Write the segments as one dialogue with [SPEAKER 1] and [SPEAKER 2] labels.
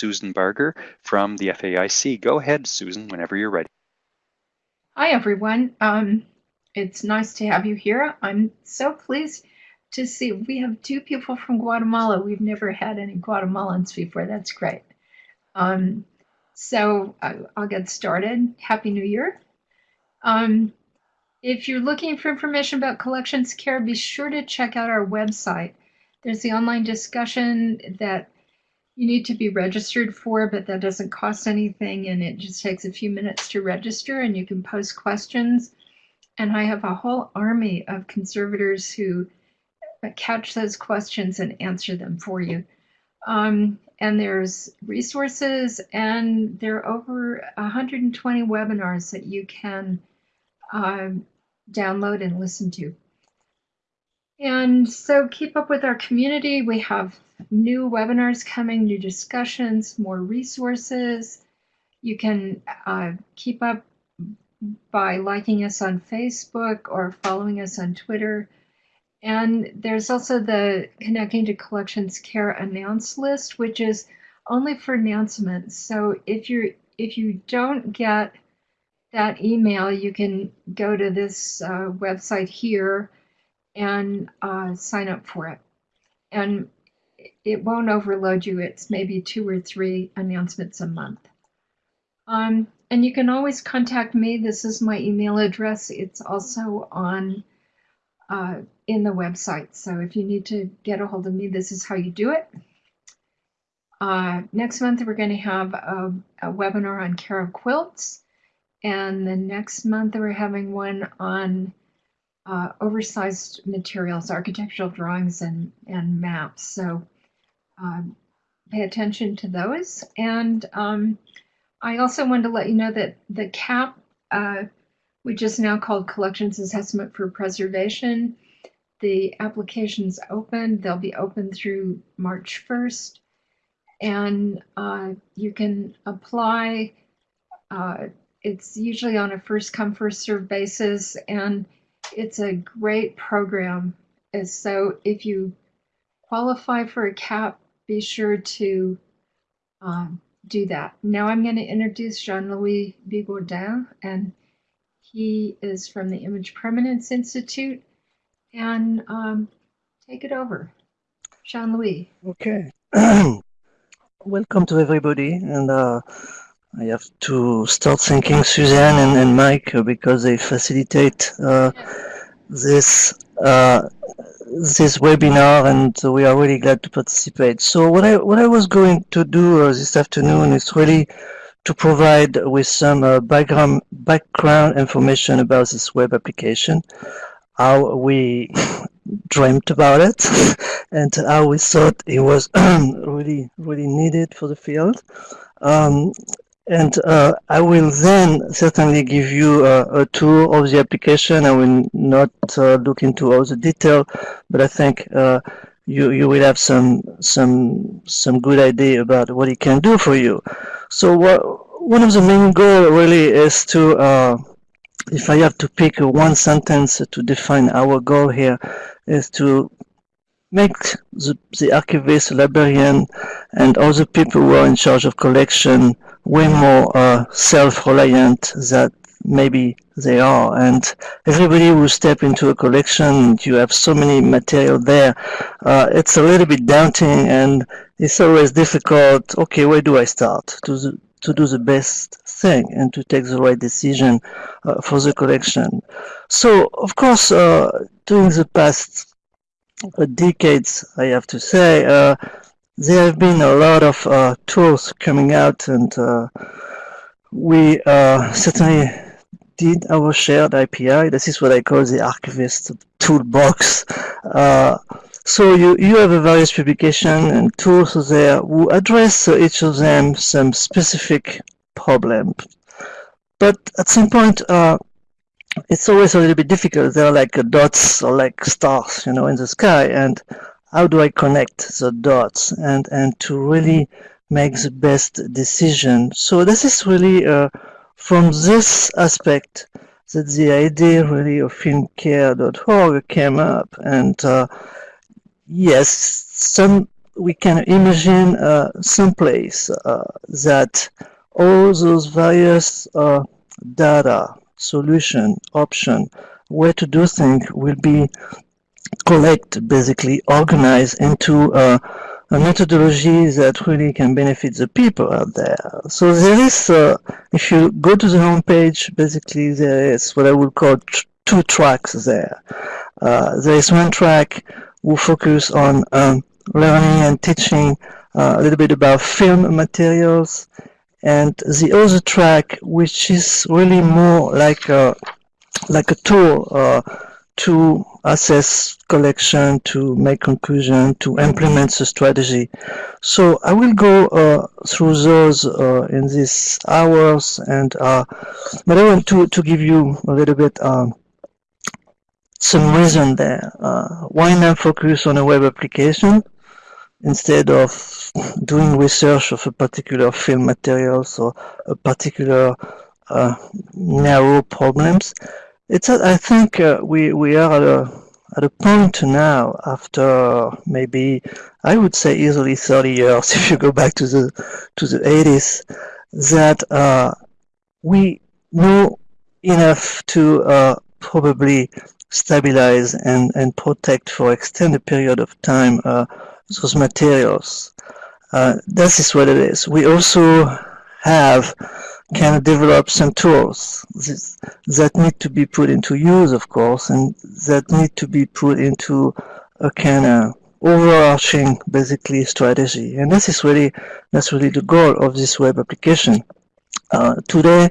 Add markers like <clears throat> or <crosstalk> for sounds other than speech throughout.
[SPEAKER 1] Susan Barger from the FAIC. Go ahead, Susan, whenever you're ready.
[SPEAKER 2] Hi, everyone. Um, it's nice to have you here. I'm so pleased to see we have two people from Guatemala. We've never had any Guatemalans before. That's great. Um, so I, will get started. Happy New Year. Um, if you're looking for information about collections care, be sure to check out our website. There's the online discussion that you need to be registered for, but that doesn't cost anything and it just takes a few minutes to register and you can post questions. And I have a whole army of conservators who catch those questions and answer them for you. Um, and there's resources and there are over 120 webinars that you can uh, download and listen to. And so keep up with our community. We have new webinars coming, new discussions, more resources. You can uh, keep up by liking us on Facebook or following us on Twitter. And there's also the Connecting to Collections Care announce list, which is only for announcements. So if you if you don't get that email, you can go to this uh, website here and uh, sign up for it. And it won't overload you. It's maybe two or three announcements a month. Um, and you can always contact me. This is my email address. It's also on uh, in the website. So if you need to get a hold of me, this is how you do it. Uh, next month, we're going to have a, a, webinar on care of quilts. And the next month, we're having one on uh, oversized materials, architectural drawings, and, and maps. So um, pay attention to those. And um, I also wanted to let you know that the CAP, uh, which is now called Collections Assessment for Preservation, the application's open. They'll be open through March 1st. And uh, you can apply. Uh, it's usually on a first come, first serve basis. And it's a great program. And so if you qualify for a CAP, be sure to um, do that. Now I'm going to introduce Jean-Louis Bigourdin, and he is from the Image Permanence Institute and um, take it over. Jean Louis.
[SPEAKER 3] Okay. <clears throat> Welcome to everybody. And uh, I have to start thanking Suzanne and, and Mike because they facilitate uh, this uh, this webinar and we are really glad to participate. So what I what I was going to do uh, this afternoon is really to provide with some uh, background background information about this web application how we <laughs> dreamt about it <laughs> and how we thought it was <clears throat> really, really needed for the field. Um, and uh, I will then certainly give you a, a, tour of the application. I will not uh, look into all the detail, but I think uh, you you will have some some some good idea about what it can do for you. So what, one of the main goals really is to uh, if I have to pick one sentence to define our goal here, is to make the, the archivist, librarian, and all the people who are in charge of collection way more uh, self-reliant than maybe they are. And everybody who step into a collection, you have so many material there, uh, it's a little bit daunting and it's always difficult. Okay, where do I start? To the, to do the best thing and to take the right decision uh, for the collection. So, of course, uh, during the past uh, decades, I have to say, uh, there have been a lot of uh, tools coming out, and uh, we certainly did our shared IPI. This is what I call the archivist toolbox. So you, you have a various publication and tools there who address each of them some specific problem. But at some point, uh, it's always a little bit difficult. There are like dots or like stars, you know, in the sky. And how do I connect the dots and, and to really make the best decision? So this is really uh, from this aspect that the idea really of filmcare.org came up. And uh, yes, some we can imagine uh, some place uh, that all those various uh, data, solution, option, where to do things will be collect, basically organize into uh, a methodology that really can benefit the people out there. So there is, uh, if you go to the homepage, basically there is what I would call two tracks there. Uh, there is one track who focus on um, learning and teaching uh, a little bit about film materials and the other track which is really more like a like a tool uh, to assess collection, to make conclusion, to implement the strategy. So I will go uh, through those uh, in these hours, and uh, but I want to to give you a little bit um, some reason there. Uh, why not focus on a web application instead of doing research of a particular film materials or a particular uh, narrow problems? It's I think uh, we we are at a at a point now after maybe I would say easily 30 years <laughs> if you go back to the to the 80s that uh, we know enough to uh, probably stabilize and, and protect for extended period of time uh, those materials. Uh, this is what it is. We also have can develop some tools that need to be put into use, of course, and that need to be put into a kind of overarching, basically, strategy. And this is really that's really the goal of this web application. Uh, today,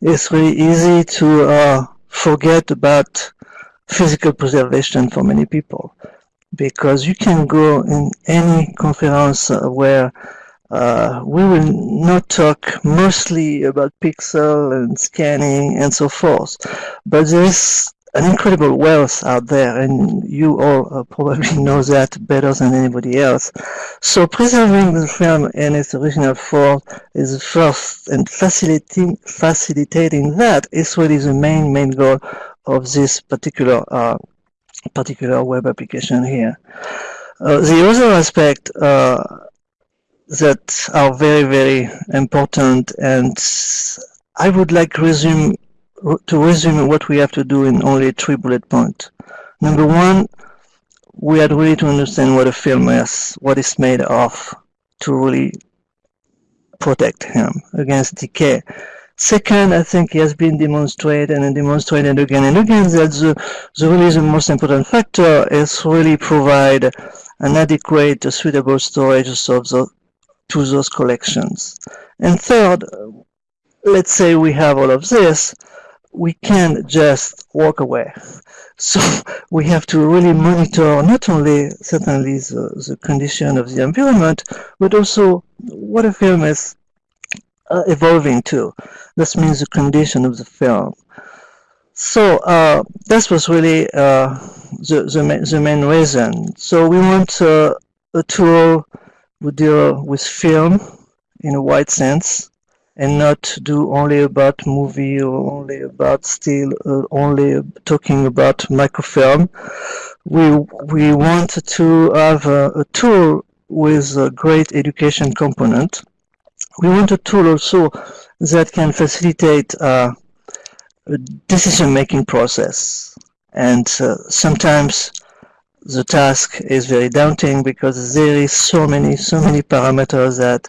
[SPEAKER 3] it's really easy to uh, forget about physical preservation for many people because you can go in any conference where uh, we will not talk mostly about pixel and scanning and so forth, but there is an incredible wealth out there, and you all probably <laughs> know that better than anybody else. So preserving the film in its original form is the first, and facilitating facilitating that is what is the main main goal of this particular uh, particular web application here. Uh, the other aspect uh, that are very, very important. And I would like resume, to resume what we have to do in only three bullet points. Number one, we had really to understand what a film is, what it's made of, to really protect him against decay. Second, I think it has been demonstrated and demonstrated again and again that the, the really the most important factor is really provide an adequate, suitable storage of the, to those collections. And third, let's say we have all of this, we can't just walk away. <laughs> So we have to really monitor not only certainly the, the condition of the environment, but also what a film is uh, evolving to. This means the condition of the film. So uh, that was really uh, the, the, the, main reason. So we want uh, a tool we deal with film in a wide sense and not do only about movie or only about still uh, only talking about microfilm. We we want to have a, a, tool with a great education component. We want a tool also that can facilitate uh, a decision-making process. And uh, sometimes the task is very daunting because there is so many so many parameters that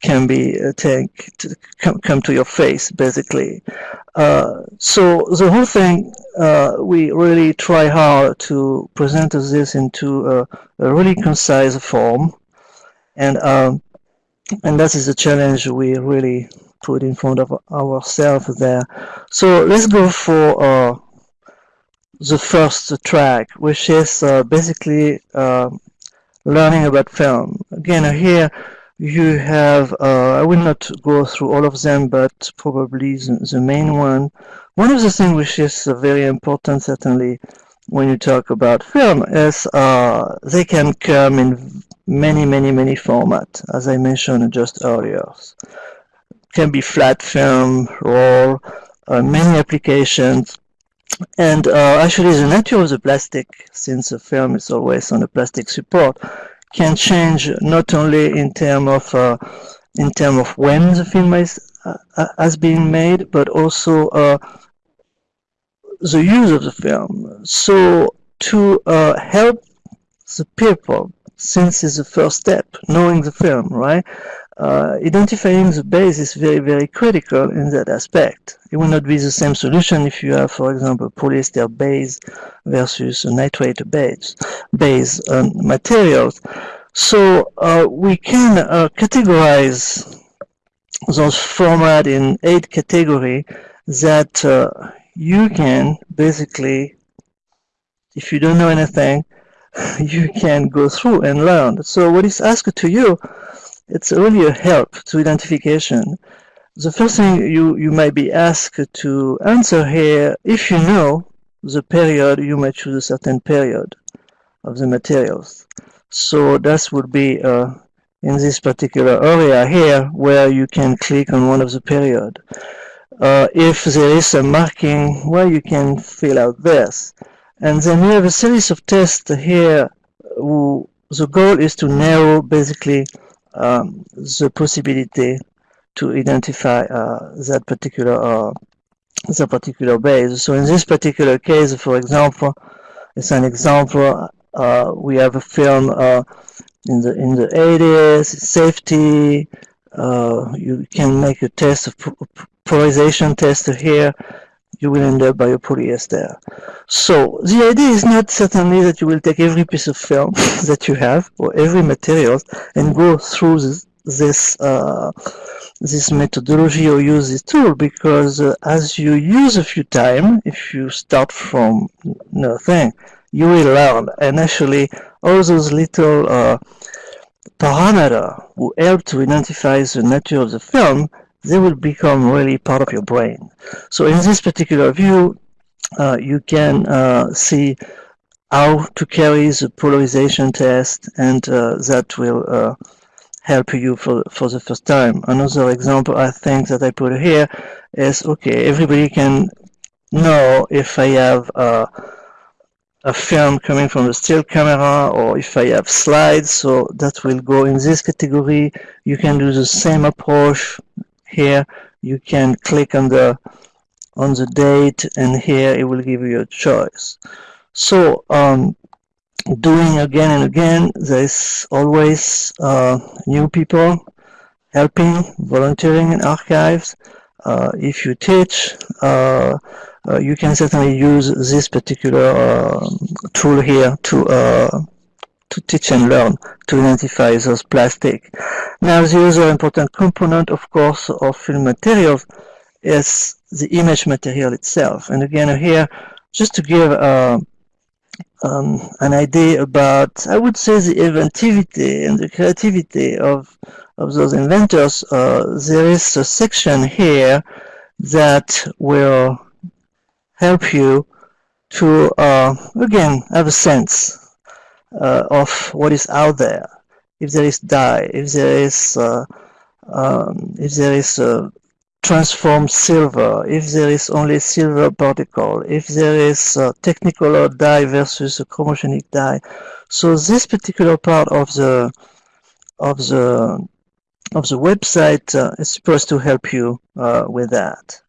[SPEAKER 3] can be uh, take to come, come to your face basically. Uh, so the whole thing uh, we really try hard to present this into a, a really concise form. And um, and that is the challenge we really put in front of ourselves there. So let's go for uh, the first track, which is uh, basically uh, learning about film. Again, here you have, uh, I will not go through all of them, but probably the, the main one. One of the things which is very important, certainly, when you talk about film, is uh, they can come in many, many, many formats, as I mentioned just earlier. Can be flat film, raw, uh, many applications, and uh, actually the nature of the plastic, since the film is always on a plastic support, can change not only in terms of uh, in terms of when the film is uh, uh, has been made, but also uh, the use of the film. So to uh, help the people, since it's the first step, knowing the film, right? Uh, identifying the base is very, very critical in that aspect. It will not be the same solution if you have, for example, polyester base versus nitrate base, base um, materials. So uh, we can uh, categorize those format in eight category that uh, you can basically, if you don't know anything, <laughs> you can go through and learn. So what is asked to you, it's really a help to identification. The first thing you, you might be asked to answer here, if you know the period, you might choose a certain period of the materials. So that would be uh, in this particular area here where you can click on one of the period. Uh, if there is a marking where you can fill out this. And then we have a series of tests here. Who, the goal is to narrow basically um, the possibility to identify uh, that particular uh, that particular base. So in this particular case, for example, it's an example uh, we have a film uh, in the in the 80s, safety. Uh, you can make a test of polarization test here. You will end up by a polyester. So the idea is not certainly that you will take every piece of film <laughs> that you have or every material and go through this this, uh, this methodology or use this tool because uh, as you use a few times, if you start from nothing, you will learn. And actually, all those little uh, parameters who help to identify the nature of the film, they will become really part of your brain. So in this particular view, uh, you can uh, see how to carry the polarization test and uh, that will uh, help you for, for the first time. Another example I think that I put here is, okay, everybody can know if I have uh, a film coming from a still camera or if I have slides so that will go in this category you can do the same approach here you can click on the on the date and here it will give you a choice. So um, doing again and again there's always uh, new people helping volunteering in archives. Uh, if you teach uh, uh, you can certainly use this particular uh, tool here to uh, to teach and learn to identify those plastic. Now the other important component of course of film materials is the image material itself and again here just to give uh, um, an idea about I would say the inventivity and the creativity of of those inventors uh, there is a section here that will help you to, uh, again, have a sense uh, of what is out there. If there is dye, if there is, uh, um, if there is transformed silver, if there is only silver particle, if there is a technicolor dye versus a chromogenic dye. So this particular part of the of the of the website uh, is supposed to help you uh, with that.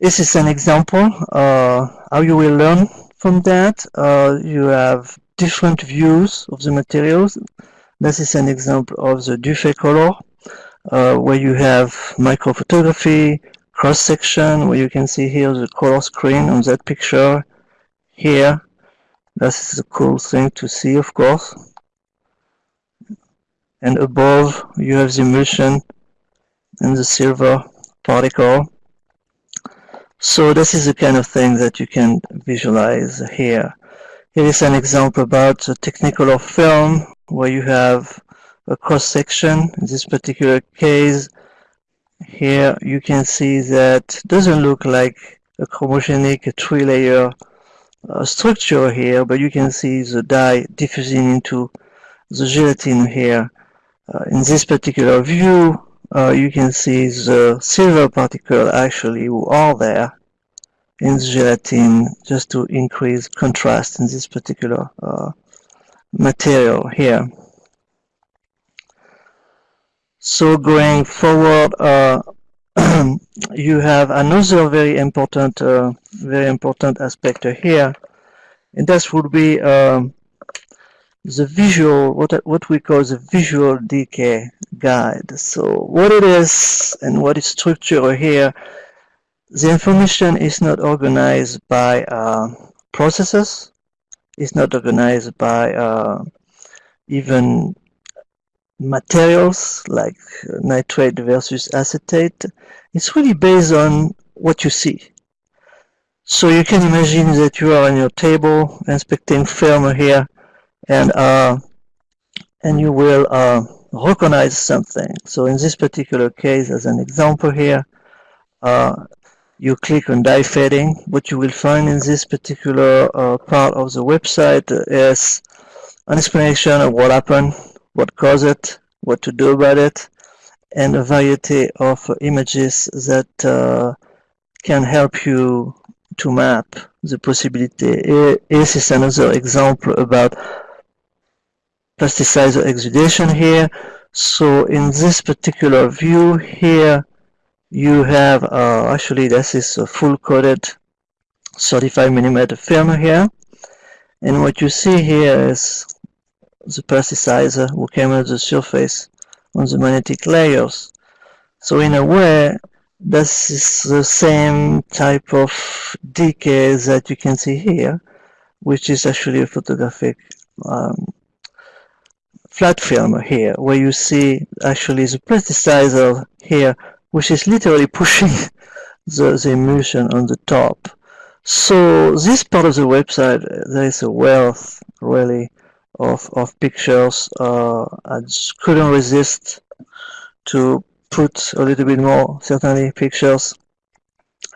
[SPEAKER 3] This is an example uh, how you will learn from that. Uh, you have different views of the materials. This is an example of the Dufay uh, where you have microphotography, cross-section, where you can see here the color screen on that picture. Here, this is a cool thing to see, of course. And above, you have the emulsion and the silver particle. So this is the kind of thing that you can visualize here. Here is an example about a Technicolor film where you have a cross section. In this particular case, here you can see that doesn't look like a chromogenic three layer uh, structure here, but you can see the dye diffusing into the gelatin here. Uh, in this particular view, uh, you can see the silver particle actually who are there in gelatin just to increase contrast in this particular uh, material here. So going forward, uh, <clears throat> you have another very important, uh, very important aspect here, and that would be um, the visual, what what we call the visual decay guide. So what it is and what is structure here, the information is not organized by uh, processes, it's not organized by uh, even materials like nitrate versus acetate. It's really based on what you see. So you can imagine that you are on your table inspecting film here and uh, and you will uh, recognize something. So in this particular case, as an example here, uh, you click on dye fading. What you will find in this particular uh, part of the website is an explanation of what happened what caused it, what to do about it, and a variety of images that uh, can help you to map the possibility. This is another example about plasticizer exudation here. So in this particular view here, you have uh, actually this is a full coated 35 millimeter film here. And what you see here is the plasticizer who came at the surface on the magnetic layers. So in a way, this is the same type of decay that you can see here, which is actually a photographic um, flat film here, where you see actually the plasticizer here, which is literally pushing <laughs> the, the emulsion on the top. So this part of the website, there is a wealth really of, of pictures. Uh, I just couldn't resist to put a little bit more, certainly, pictures.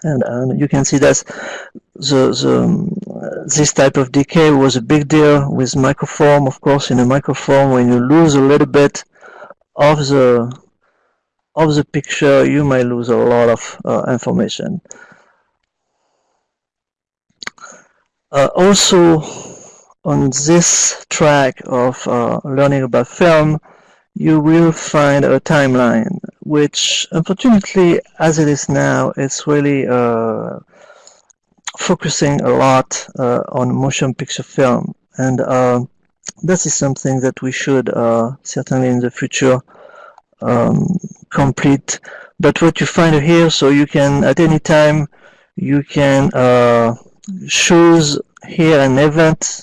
[SPEAKER 3] And, and you can see that the, the, um, this type of decay was a big deal with microform. Of course, in a microform, when you lose a little bit of the of the picture, you may lose a lot of uh, information. Uh, also, on this track of uh, learning about film, you will find a timeline, which unfortunately, as it is now, it's really uh, focusing a lot uh, on motion picture film. And uh, this is something that we should certainly in the future um, complete. But what you find here, so you can, at any time, you can uh, choose here an event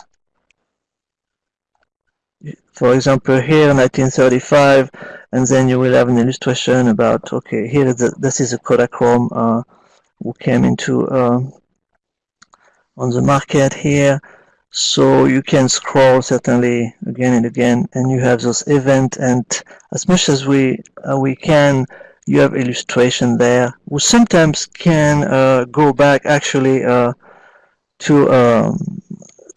[SPEAKER 3] for example, here 1935, and then you will have an illustration about, okay, here the, this is a Kodachrome uh, who came into uh, on the market here. So you can scroll certainly again and again, and you have those event And as much as we uh, we can, you have illustration there. We sometimes can uh, go back actually uh, to um,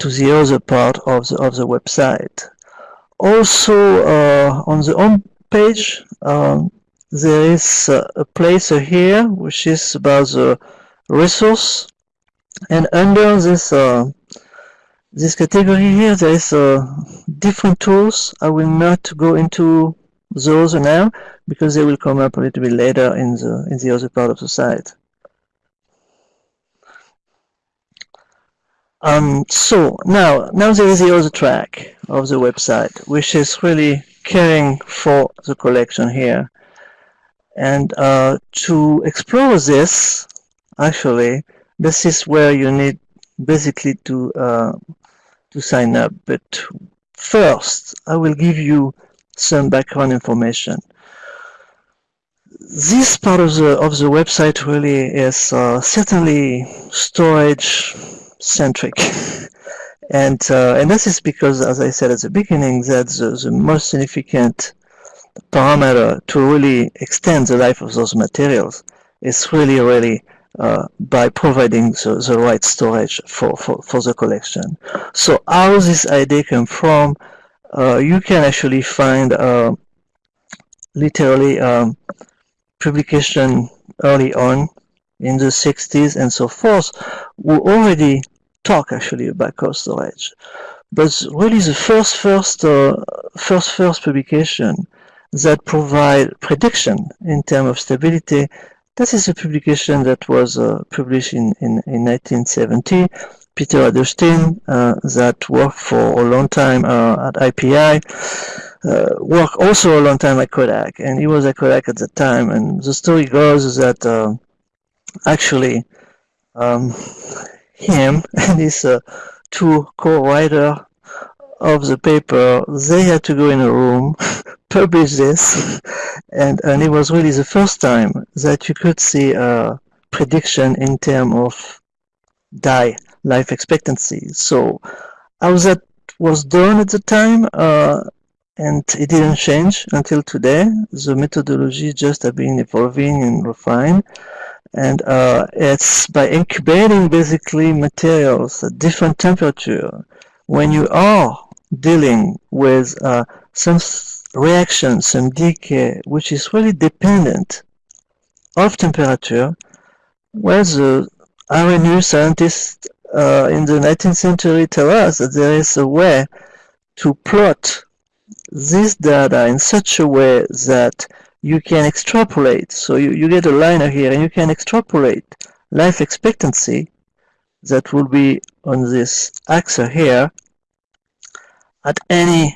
[SPEAKER 3] to the other part of the of the website. Also, uh, on the home page, um, there is uh, a place here which is about the resource, and under this uh, this category here, there is different tools. I will not go into those now because they will come up a little bit later in the in the other part of the site. Um, so now, now there is the other track of the website, which is really caring for the collection here. And uh, to explore this, actually, this is where you need basically to uh, to sign up. But first, I will give you some background information. This part of the of the website really is uh, certainly storage centric. <laughs> and uh, and this is because, as I said at the beginning, that the, the most significant parameter to really extend the life of those materials is really, really uh, by providing the, the right storage for, for, for the collection. So how this idea came from, uh, you can actually find uh, literally um, publication early on in the 60s and so forth, we already talk actually about cold storage. but really the first first uh, first first publication that provide prediction in terms of stability. That is a publication that was uh, published in, in, in 1970. Peter Adelstein, uh, that worked for a long time uh, at IPI, uh, worked also a long time at Kodak, and he was at Kodak at the time. And the story goes that uh, actually um, him <laughs> and his uh, two co-writer of the paper, they had to go in a room, <laughs> publish this, and, and it was really the first time that you could see a prediction in terms of dye life expectancy. So how that was done at the time, uh, and it didn't change until today. The methodology just have been evolving and refined. And uh, it's by incubating basically materials at different temperature. When you are dealing with uh, some reaction, some decay, which is really dependent of temperature, where the Arrhenius scientists uh, in the 19th century tell us that there is a way to plot this data in such a way that you can extrapolate. So you, you get a liner here and you can extrapolate life expectancy that will be on this axis here at any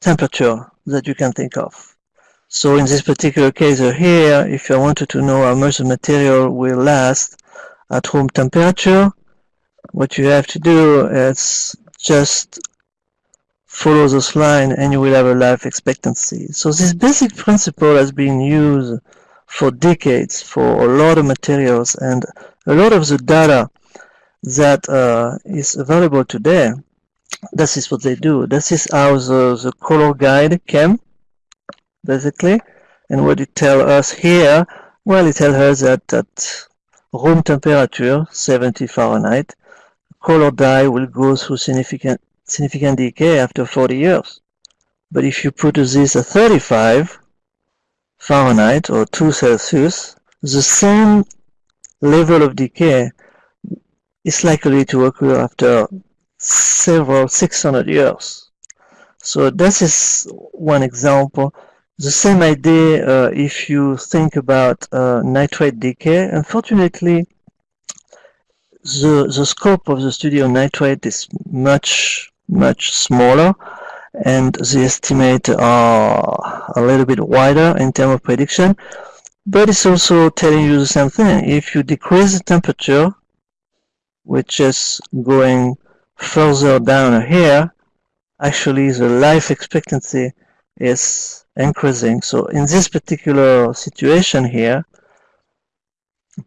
[SPEAKER 3] temperature that you can think of. So in this particular case here, if I wanted to know how much the material will last at room temperature, what you have to do is just follow this line and you will have a life expectancy. So this basic principle has been used for decades for a lot of materials and a lot of the data that uh, is available today this is what they do. This is how the, the color guide came, basically. And what it tell us here, well, it tells us that at room temperature, 70 Fahrenheit, color dye will go through significant significant decay after 40 years. But if you put this at 35 Fahrenheit or 2 Celsius, the same level of decay is likely to occur after several 600 years. So this is one example. The same idea uh, if you think about uh, nitrate decay. Unfortunately, the, the scope of the study on nitrate is much, much smaller and the estimates are a little bit wider in terms of prediction. But it's also telling you the same thing. If you decrease the temperature, which is going further down here, actually the life expectancy is increasing. So in this particular situation here,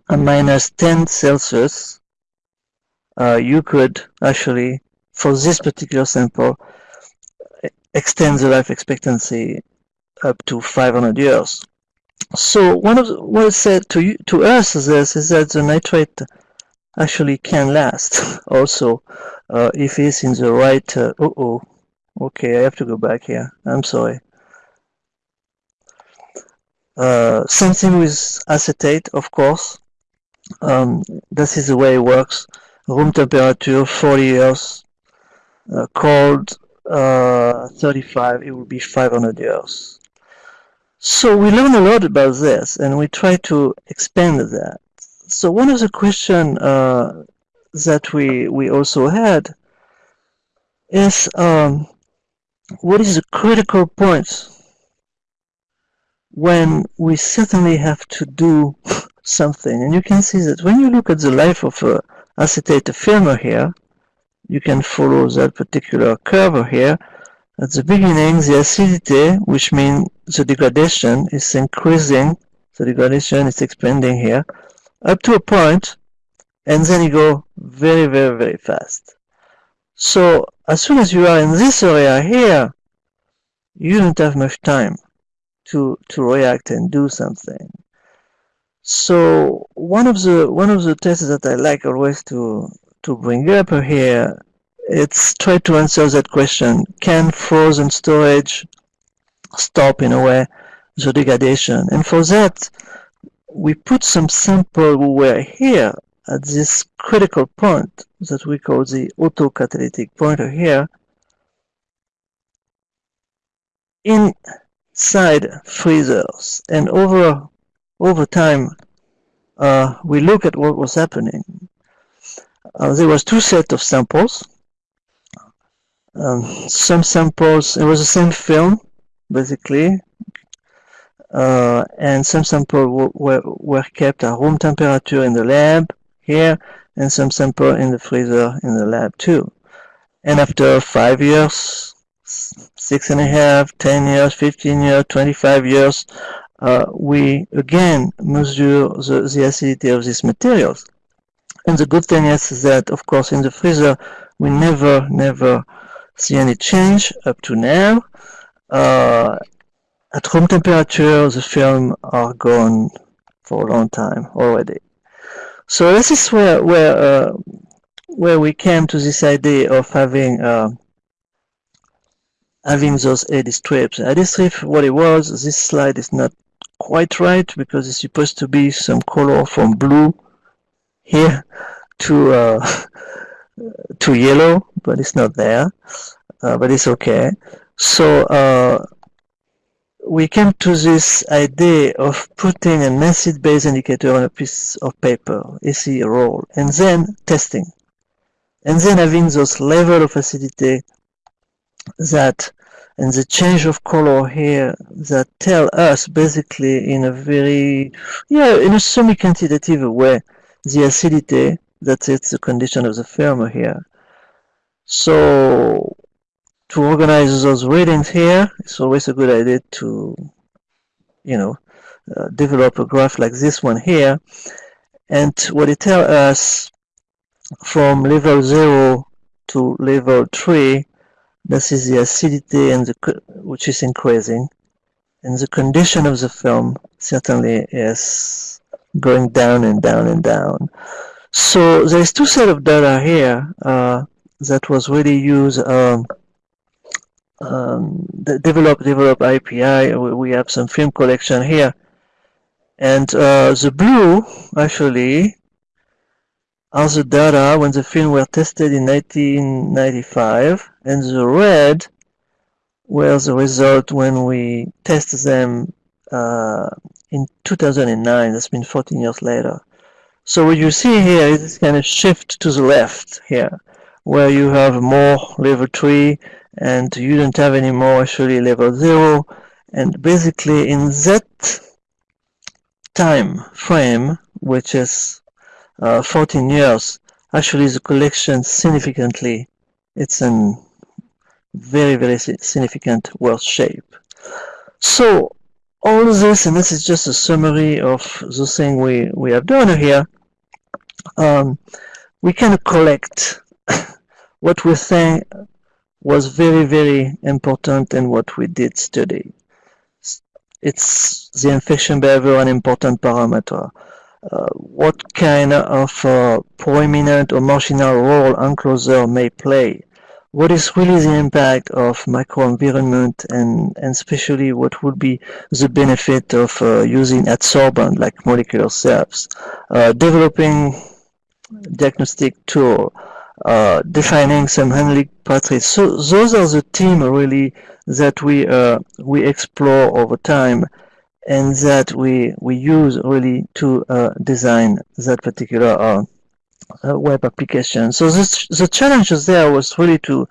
[SPEAKER 3] a minus 10 Celsius, uh, you could actually, for this particular sample, extend the life expectancy up to 500 years. So one of the, what is said to you, to us is this is that the nitrate actually can last. <laughs> Also uh, if it's in the right uh, oh okay I have to go back here. I'm sorry. Uh, something with acetate of course. Um, this is the way it works. Room temperature 40 years. Uh, cold uh, 35 it will be 500 years. So we learn a lot about this and we try to expand that so one of the questions uh, that we we also had is um, what is the critical point when we certainly have to do <laughs> something? And you can see that when you look at the life of a acetate film here you can follow that particular curve here. At the beginning the acidity which means the degradation is increasing the degradation is expanding here up to a point and then you go very very very fast. So as soon as you are in this area here you don't have much time to to react and do something. So one of the one of the tests that I like always to to bring up here it's try to answer that question can frozen storage stop in a way the degradation? And for that we put some sampleware here at this critical point that we call the autocatalytic pointer here inside freezers. And over over time uh, we look at what was happening. Uh, there was two set of samples. Um, some samples it was the same film basically uh, and some samples were, were kept at room temperature in the lab here, and some sample in the freezer in the lab too. And after five years, six and a half, ten years, 15 years, 25 years, uh, we again measure the, the acidity of these materials. And the good thing is that, of course, in the freezer, we never, never see any change up to now. Uh, at room temperature, the film are gone for a long time already. So this is where where uh, where we came to this idea of having uh, having those A-D strips. A-D Strip, what it was, this slide is not quite right because it's supposed to be some color from blue here to uh, <laughs> to yellow, but it's not there. Uh, but it's okay. So uh, we came to this idea of putting an acid-base indicator on a piece of paper, AC roll, and then testing. And then having those level of acidity that and the change of color here that tell us basically in a very yeah in a semi-quantitative way the acidity that is the condition of the film here so to organize those readings here it's always a good idea to you know uh, develop a graph like this one here and what it tells us from level 0 to level 3 this is the acidity and the which is increasing, and the condition of the film certainly is going down and down and down. So there's two set of data here uh, that was really used. Um, um, develop develop IPI. We have some film collection here, and uh, the blue actually are the data when the film were tested in 1995 and the red were the result when we test them uh, in 2009 that's been 14 years later. So what you see here is this kind of shift to the left here where you have more level 3 and you don't have any more actually level 0 and basically in that time frame which is uh, 14 years, actually the collection significantly, it's in very, very significant worse shape. So all this, and this is just a summary of the thing we, we have done here, um, we can collect what we think was very, very important in what we did study. It's the infection behavior an important parameter. Uh, what kind of uh, prominent or marginal role enclosure may play. What is really the impact of microenvironment and, and especially what would be the benefit of uh, using adsorbent like molecular sieves. Uh, developing diagnostic tool, uh, defining some handling pathways. So those are the themes really that we uh, we explore over time and that we we use really to uh, design that particular uh, uh, web application. So this, the challenges there was really to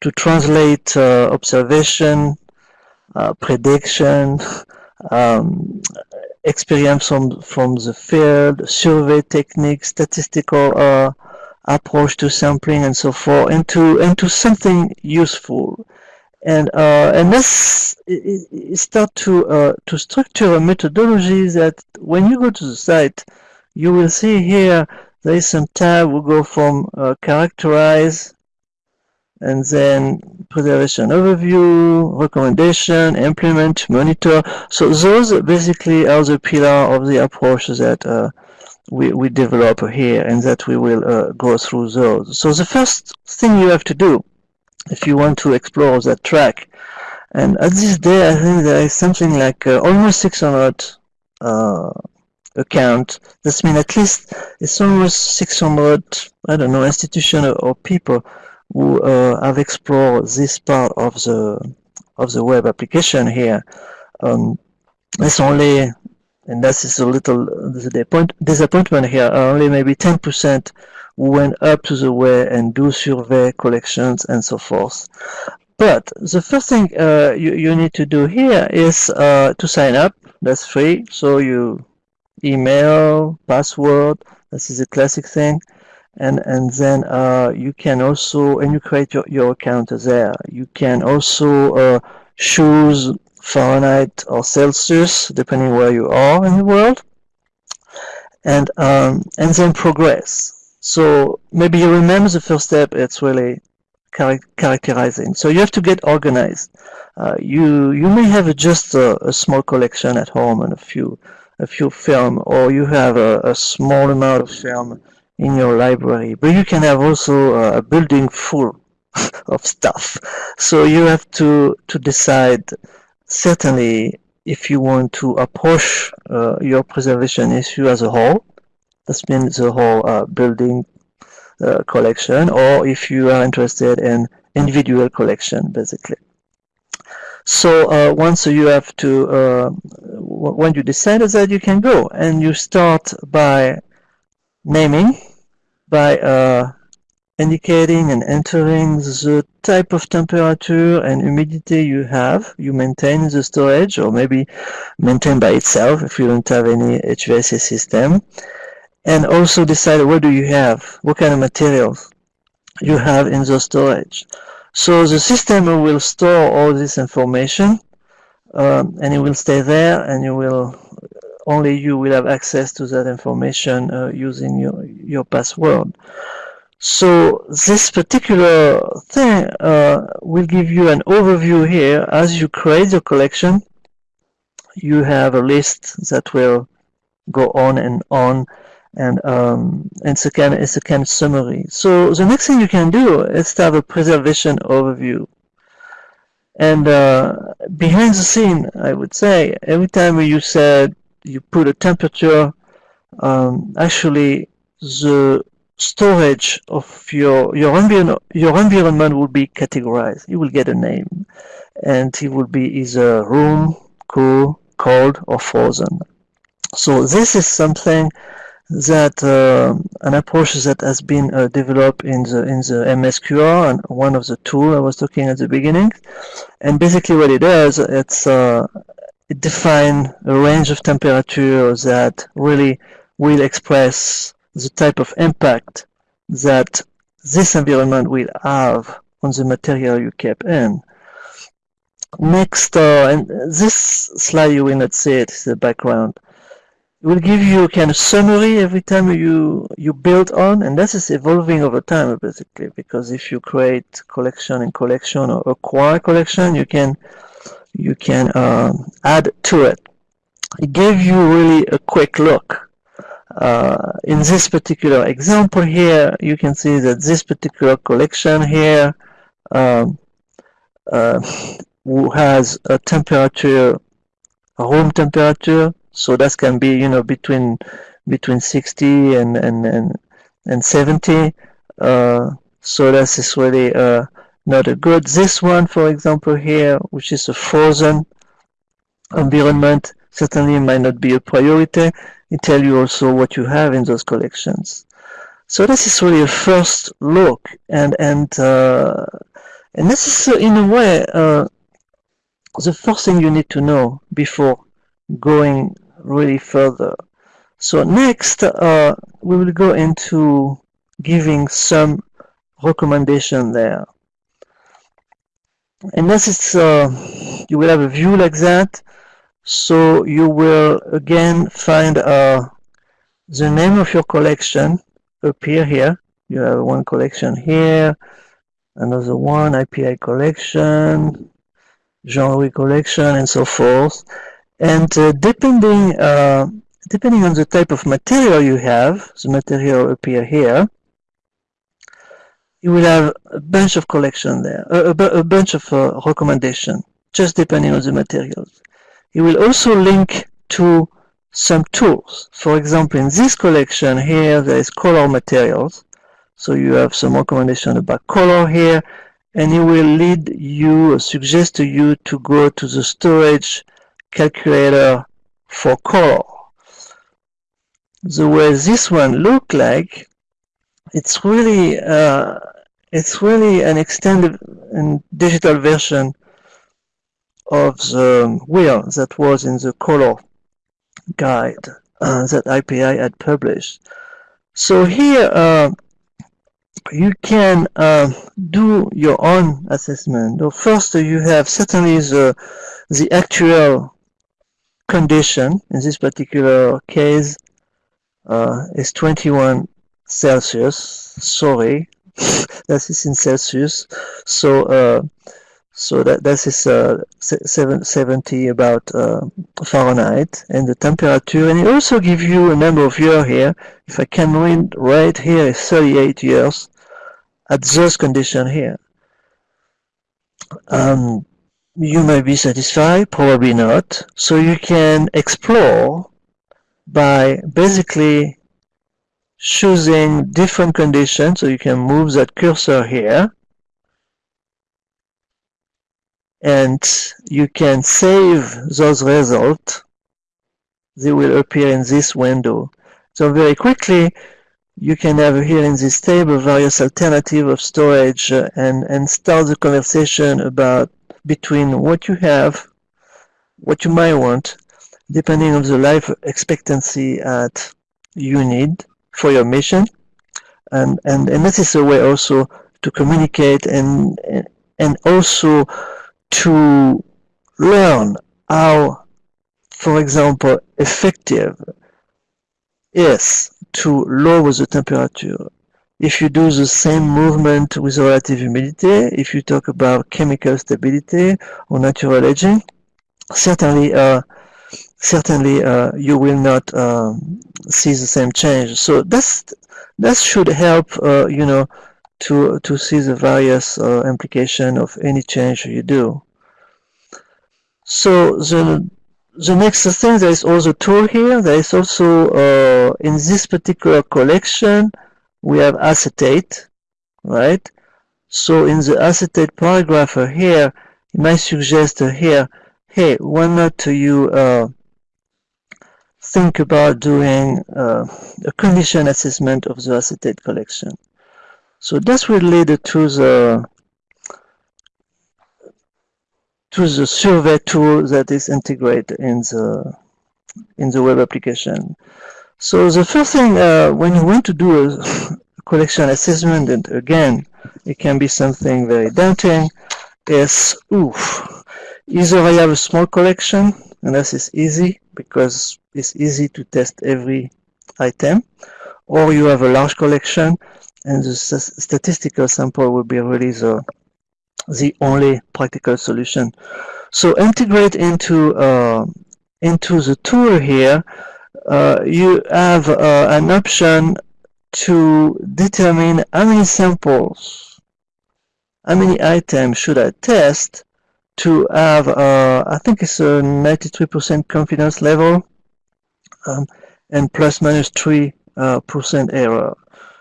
[SPEAKER 3] to translate observation, uh, prediction, <laughs> um, experience from from the field, survey techniques, statistical uh, approach to sampling, and so forth, into into something useful and uh, and this start to uh, to structure a methodology that when you go to the site, you will see here there is some tab. We go from uh, characterize, and then preservation overview, recommendation, implement, monitor. So those basically are the pillar of the approach that uh, we we develop here, and that we will uh, go through those. So the first thing you have to do if you want to explore that track. And at this day, I think there is something like uh, almost 600 uh, account. This means at least it's almost 600, I don't know, institutions or, people who uh, have explored this part of the of the web application here. Um, it's only, and that is a little disappointment here, only maybe 10% went up to the way and do survey collections and so forth. But the first thing uh, you, you need to do here is uh, to sign up. That's free. So you email, password, this is a classic thing. And, and then uh, you can also, and you create your, your account there. You can also uh, choose Fahrenheit or Celsius, depending where you are in the world. And, um, and then progress. So maybe you remember the first step, it's really char characterizing. So you have to get organized. Uh, you you may have just a, a, small collection at home and a few a few film, or you have a, a small amount of film in your library, but you can have also a building full <laughs> of stuff. So you have to to decide certainly if you want to approach uh, your preservation issue as a whole. That means the whole uh, building uh, collection, or if you are interested in individual collection, basically. So uh, once you have to, uh, when you decided that you can go and you start by naming, by uh, indicating and entering the type of temperature and humidity you have, you maintain in the storage or maybe maintain by itself if you don't have any HVAC system. And also decide what do you have, what kind of materials you have in the storage. So the system will store all this information um, and it will stay there and you will only you will have access to that information uh, using your, your password. So this particular thing uh, will give you an overview here. As you create your collection, you have a list that will go on and on and um, it's a kind of, it's a kind of summary. So the next thing you can do is to have a preservation overview. And uh, behind the scene, I would say, every time you said you put a temperature, um, actually the storage of your your environment your environment will be categorized. You will get a name, and it will be either room, cool, cold, or frozen. So this is something that uh, an approach that has been uh, developed in the in the MSQR and one of the tools I was talking at the beginning. And basically, what it does, it's uh, it defines a range of temperature that really will express the type of impact that this environment will have on the material you keep in. Next, uh, and this slide you will not see it, the background. It will give you a kind of summary every time you you build on, and this is evolving over time basically. Because if you create collection and collection or acquire collection, you can you can um, add to it. It gave you really a quick look. Uh, in this particular example here, you can see that this particular collection here um, uh, has a temperature, a room temperature. So that can be you know between between 60 and and and, and 70 uh, so this is really uh, not a good. This one for example here which is a frozen environment certainly might not be a priority it tell you also what you have in those collections so this is really a first look and and uh, and this is in a way uh, the first thing you need to know before going really further. So next, uh, we will go into giving some recommendation there. And this is, uh, you will have a view like that. So you will again find uh, the name of your collection appear here. You have one collection here, another one, IPI collection, Jean-Louis collection, and so forth. And uh, depending uh, depending on the type of material you have, the material appear here, you will have a bunch of collection there, a, a, a bunch of uh, recommendation, just depending on the materials. You will also link to some tools. For example, in this collection here, there is color materials. So you have some recommendation about color here. and it will lead you, suggest to you to go to the storage calculator for color. The way this one look like, it's really uh, it's really an extended and digital version of the wheel that was in the color guide uh, that IPI had published. So here uh, you can uh, do your own assessment. So first you have certainly the, the actual condition, in this particular case uh, is 21 Celsius, sorry, <laughs> that is in Celsius, so uh, so that that is uh, 70 about uh, Fahrenheit and the temperature. And it also gives you a number of years here. If I can read right here is 38 years at those conditions here. Um, you may be satisfied probably not. So you can explore by basically choosing different conditions. So you can move that cursor here and you can save those results. They will appear in this window. So very quickly, you can have here in this table various alternative of storage uh, and, and start the conversation about between what you have, what you might want, depending on the life expectancy that you need for your mission. And, and, and this is a way also to communicate and, and also to learn how, for example, effective is to lower the temperature. If you do the same movement with relative humidity, if you talk about chemical stability or natural aging, certainly, uh, certainly uh, you will not um, see the same change. So that's that should help, uh, you know, to to see the various uh, implication of any change you do. So the the next thing there is also tool here. There is also uh, in this particular collection we have acetate, right? So in the acetate paragraph here, it might suggest here, hey, why not you uh, think about doing uh, a condition assessment of the acetate collection? So that's related to the to the survey tool that is integrated in the in the web application. So the first thing uh, when you want to do a <laughs> collection assessment, and again, it can be something very daunting, is oof, either I have a small collection, and this is easy because it's easy to test every item, or you have a large collection, and the statistical sample will be really the the only practical solution. So integrate into uh, into the tool here, uh, you have uh, an option to determine how many samples, how many items should I test to have, uh, I think it's a 93% confidence level um, and plus minus 3% uh, error.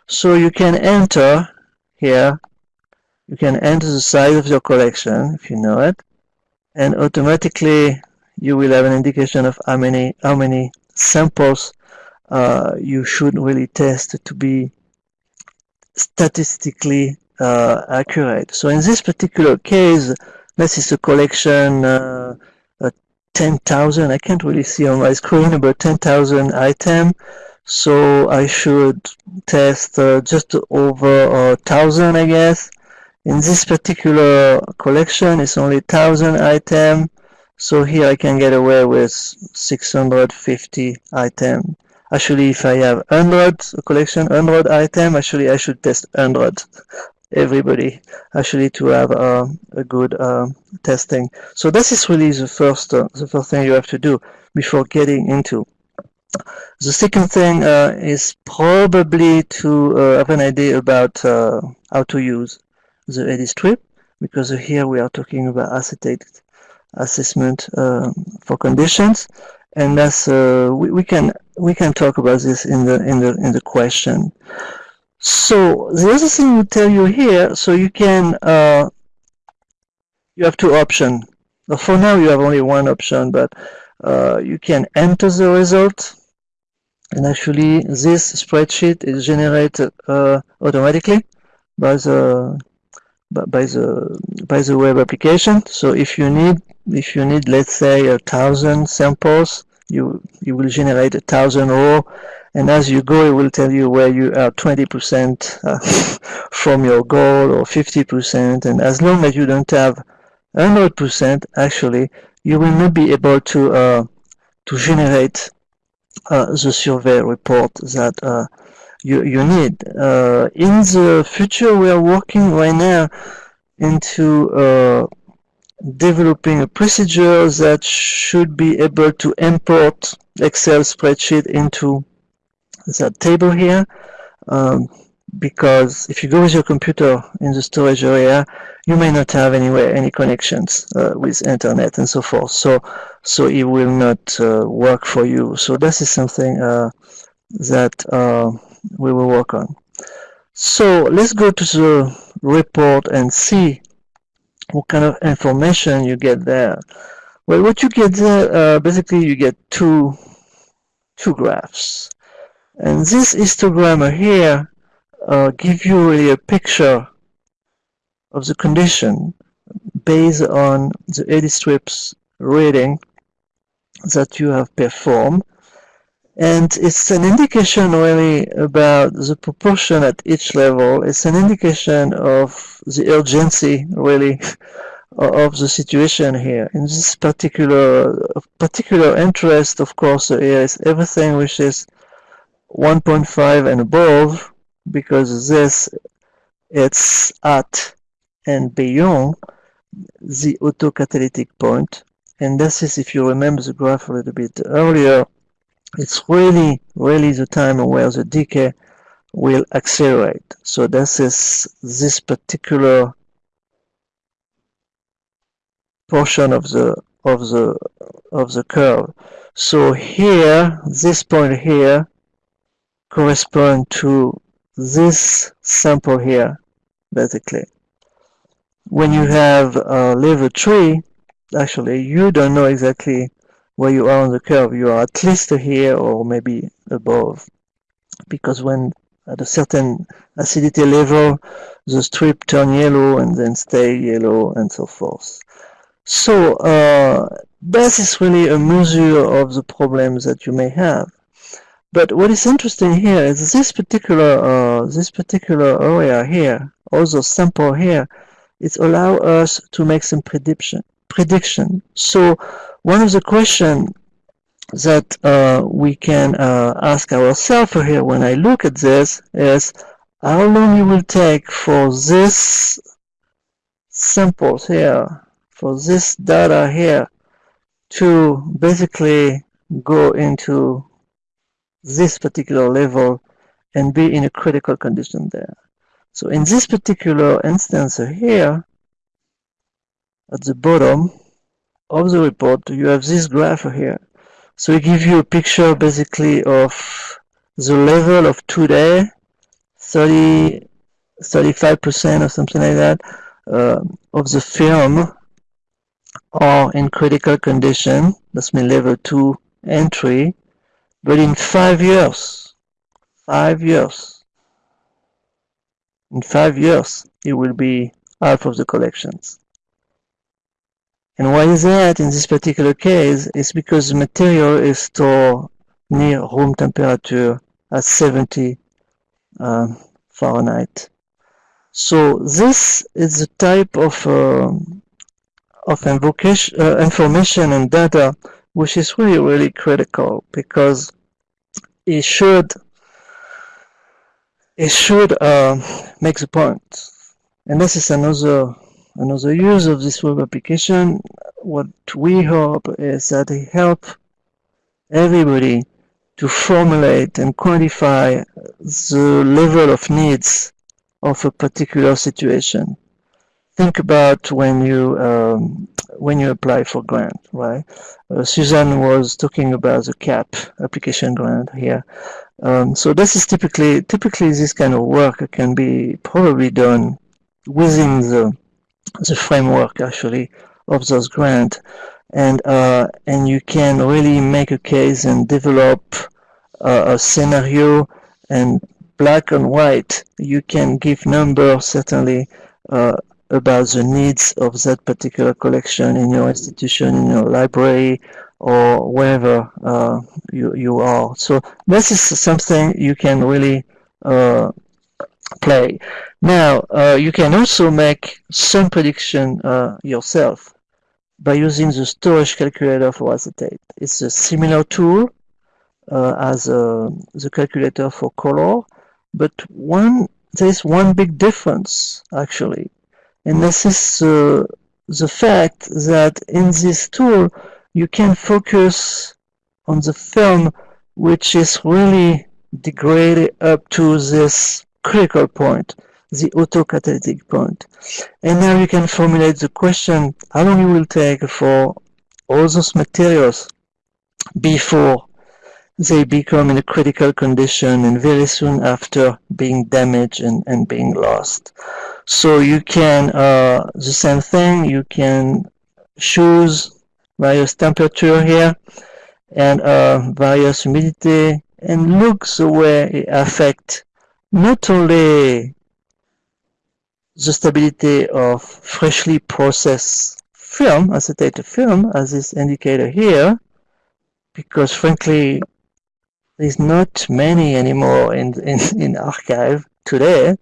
[SPEAKER 3] So you can enter here you can enter the size of your collection if you know it and automatically you will have an indication of how many how many samples uh, you should really test to be statistically uh, accurate. So in this particular case, this is a collection uh, 10,000. I can't really see on my screen about 10,000 item. So I should test uh, just over a thousand, I guess. In this particular collection, it's only 1000 item. So here I can get away with 650 item. Actually, if I have 100 collection, 100 item, actually I should test 100 everybody actually to have uh, a good uh, testing. So this is really the first uh, the first thing you have to do before getting into. The second thing uh, is probably to uh, have an idea about uh, how to use the A-D strip because here we are talking about acetate assessment um, for conditions. And that's uh, we, we can we can talk about this in the in the in the question. So the other thing we tell you here so you can uh, you have two options. For now, you have only one option, but uh, you can enter the result. And actually this spreadsheet is generated uh, automatically by the by the by the web application. So if you need if you need let's say a thousand samples you you will generate a thousand row and as you go it will tell you where you are 20% uh, <laughs> from your goal or 50% and as long as you don't have 100% actually you will not be able to uh, to generate uh, the survey report that uh, you, you need. Uh, in the future, we are working right now into uh, developing a procedure that should be able to import Excel spreadsheet into that table here. Um, because if you go with your computer in the storage area, you may not have anywhere any connections uh, with internet and so forth. So, so it will not uh, work for you. So this is something uh, that uh, we will work on. So let's go to the report and see what kind of information you get there. Well, what you get there, uh, basically you get two, two graphs. And this histogram here uh, give you really a picture of the condition based on the A-D strips reading that you have performed and it's an indication really about the proportion at each level it's an indication of the urgency really <laughs> of the situation here in this particular particular interest of course here is everything which is 1.5 and above because this it's at and beyond the autocatalytic point. point and this is if you remember the graph a little bit earlier it's really really the time where the decay will accelerate so this is this particular portion of the of the of the curve so here this point here correspond to this sample here, basically. When you have a level 3, actually, you don't know exactly where you are on the curve. You are at least here or maybe above. Because when at a certain acidity level, the strip turn yellow and then stay yellow and so forth. So uh, this is really a measure of the problems that you may have. But what is interesting here is this particular uh, this particular area here, also sample here, it allow us to make some prediction. Prediction. So one of the questions that uh, we can uh, ask ourselves here when I look at this is how long it will take for this samples here, for this data here, to basically go into this particular level and be in a critical condition there. So in this particular instance here, at the bottom of the report, you have this graph here. So it gives you a picture basically of the level of today, 30, 35% or something like that, uh, of the film are in critical condition. That's mean level 2 entry but in five years, five years, in five years, it will be half of the collections. And why is that in this particular case? It's because the material is stored near room temperature at 70 um, Fahrenheit. So this is the type of uh, of uh, information and data which is really, really critical because it should it should uh, make the point. And this is another another use of this web application. What we hope is that it help everybody to formulate and quantify the level of needs of a particular situation think about when you um, when you apply for grant, right? Uh, Suzanne was talking about the CAP application grant here. Um, so this is typically typically this kind of work can be probably done within the the framework actually of those grants. And uh, and you can really make a case and develop uh, a scenario and black and white. You can give numbers certainly uh, about the needs of that particular collection in your institution in your library or wherever uh, you, you are. So this is something you can really uh, play now uh, you can also make some prediction yourself by using the storage calculator for acetate. It's a similar tool uh, as uh, the calculator for color, but one there's one big difference actually, and this is uh, the fact that in this tool you can focus on the film which is really degraded up to this critical point the autocatalytic point. And now you can formulate the question how long it will take for all those materials before they become in a critical condition and very soon after being damaged and, and being lost. So you can, uh, the same thing, you can choose various temperature here and uh, various humidity and look the way it affect not only the stability of freshly processed film, acetate film, as is indicated here, because frankly, there's not many anymore in, in, in archive today.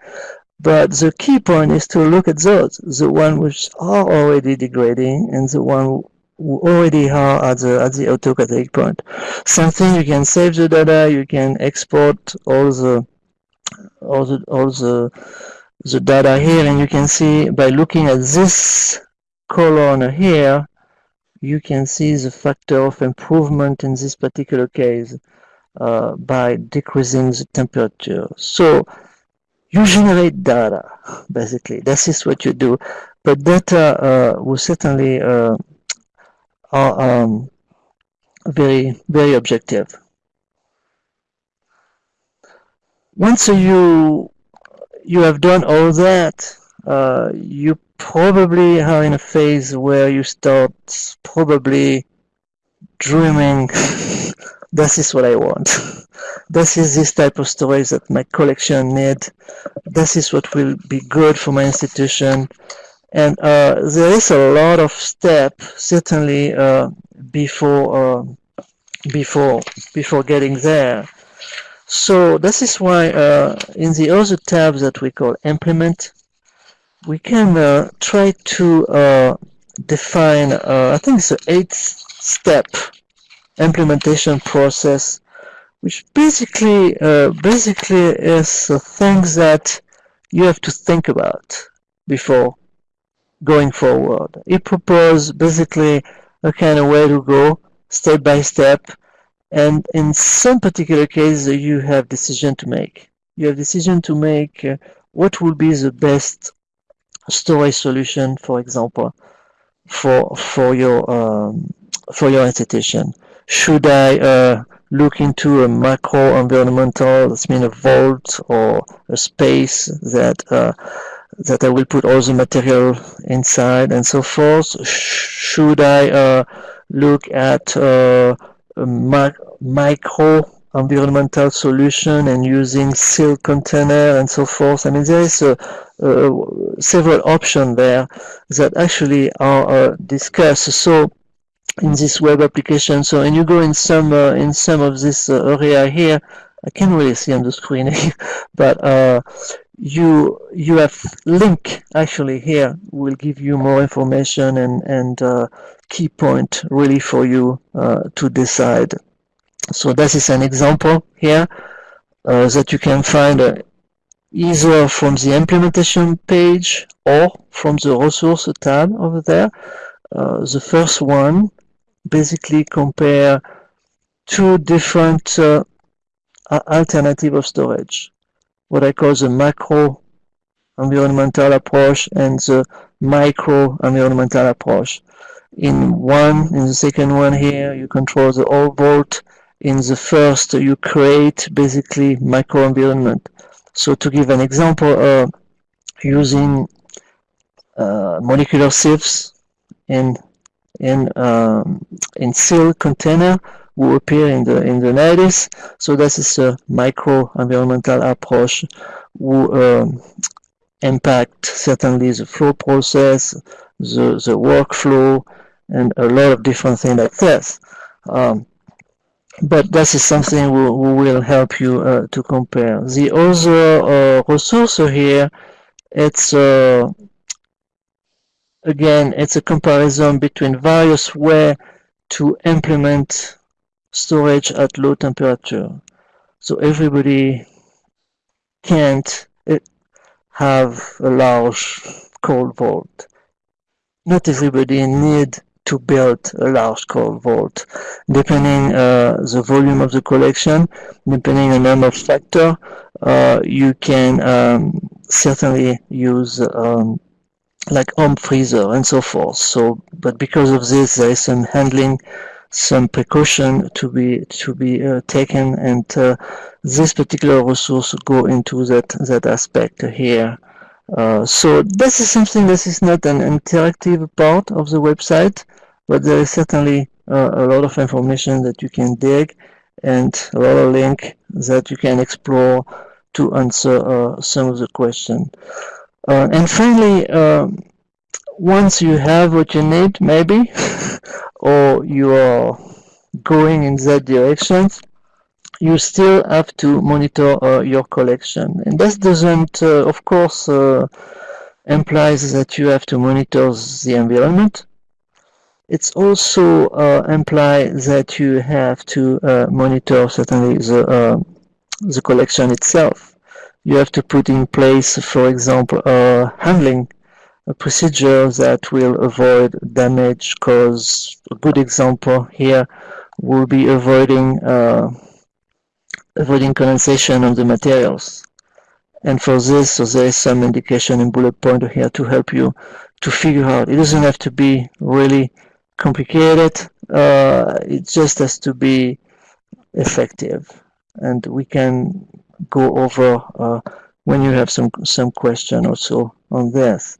[SPEAKER 3] But the key point is to look at those, the ones which are already degrading and the one who already are at the at the autocatalytic point. Something you can save the data, you can export all the all the all the the data here and you can see by looking at this column here you can see the factor of improvement in this particular case uh, by decreasing the temperature. So you generate data basically. This is what you do. But data uh, will certainly uh, are um, very very objective once you you have done all that, uh, you probably are in a phase where you start probably dreaming <laughs> this is what I want. <laughs> this is this type of stories that my collection need. This is what will be good for my institution. And uh, there is a lot of step certainly uh, before uh, before before getting there. So this is why uh, in the other tab that we call implement, we can uh, try to uh, define, uh, I think it's an eight step implementation process, which basically uh, basically is things that you have to think about before going forward. It proposes basically a kind of way to go step by step and in some particular cases you have decision to make. You have decision to make uh, what will be the best storage solution for example for for your um, for your institution? Should I uh, look into a macro environmental that's mean a vault or a space that uh, that I will put all the material inside and so forth? Should I uh, look at uh, micro environmental solution and using sealed container and so forth. I mean, there is a, a, several options there that actually are uh, discussed. So in this web application, so and you go in some uh, in some of this uh, area here, I can't really see on the screen, <laughs> but uh, you you have link actually here will give you more information and and uh, key point really for you uh, to decide. So this is an example here uh, that you can find uh, either from the implementation page or from the resource tab over there. Uh, the first one basically compare two different uh, alternative of storage, what I call the macro environmental approach and the micro environmental approach in one in the second one here you control the whole vault in the first you create basically micro environment. so to give an example uh, using uh, molecular sieves in in um, in seal container will appear in the in the 90s. So this is a micro environmental approach will um, impact certainly the flow process, the the workflow, and a lot of different things like this. Um, but this is something we, we will help you uh, to compare. The other uh, resource here, it's uh, again, it's a comparison between various ways to implement storage at low temperature. So everybody can't eh, have a large cold vault. Not everybody need to build a large cold vault. Depending uh, the volume of the collection, depending on number of factor, uh, you can um, certainly use um, like home freezer and so forth. So, but because of this, there is some handling, some precaution to be to be uh, taken, and uh, this particular resource go into that that aspect here. Uh, so this is something that is not an interactive part of the website, but there is certainly uh, a lot of information that you can dig and a lot of link that you can explore to answer uh, some of the question. Uh, and finally, um, once you have what you need, maybe, <laughs> or you are going in that direction, you still have to monitor uh, your collection. And this doesn't, uh, of course, uh, implies that you have to monitor the environment. It's also uh, implies that you have to uh, monitor certainly the uh, the collection itself. You have to put in place, for example, handling a procedure that will avoid damage cause a good example here will be avoiding uh, avoiding condensation on the materials. And for this so there is some indication in bullet point here to help you to figure out. It doesn't have to be really complicated uh, it just has to be effective. And we can go over uh, when you have some some question also on this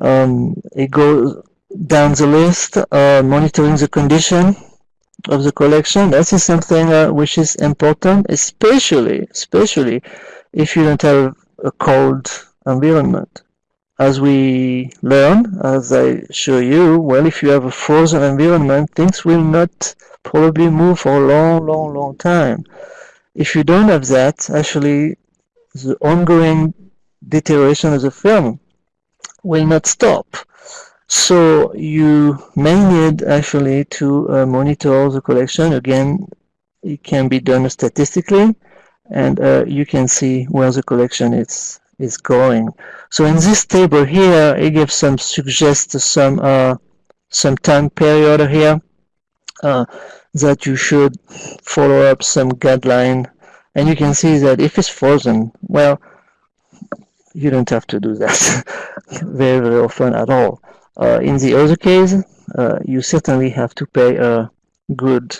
[SPEAKER 3] um, it goes down the list, uh, monitoring the condition of the collection. That is something uh, which is important, especially, especially if you don't have a cold environment. As we learn, as I show you, well, if you have a frozen environment, things will not probably move for a long, long, long time. If you don't have that, actually, the ongoing deterioration of the film will not stop. So you may need actually to uh, monitor the collection. Again, it can be done statistically and uh, you can see where the collection is is going. So in this table here, it gives some suggests some uh, some time period here uh, that you should follow up some guideline. And you can see that if it's frozen, well, you don't have to do that <laughs> very, very often at all. Uh, in the other case, uh, you certainly have to pay a good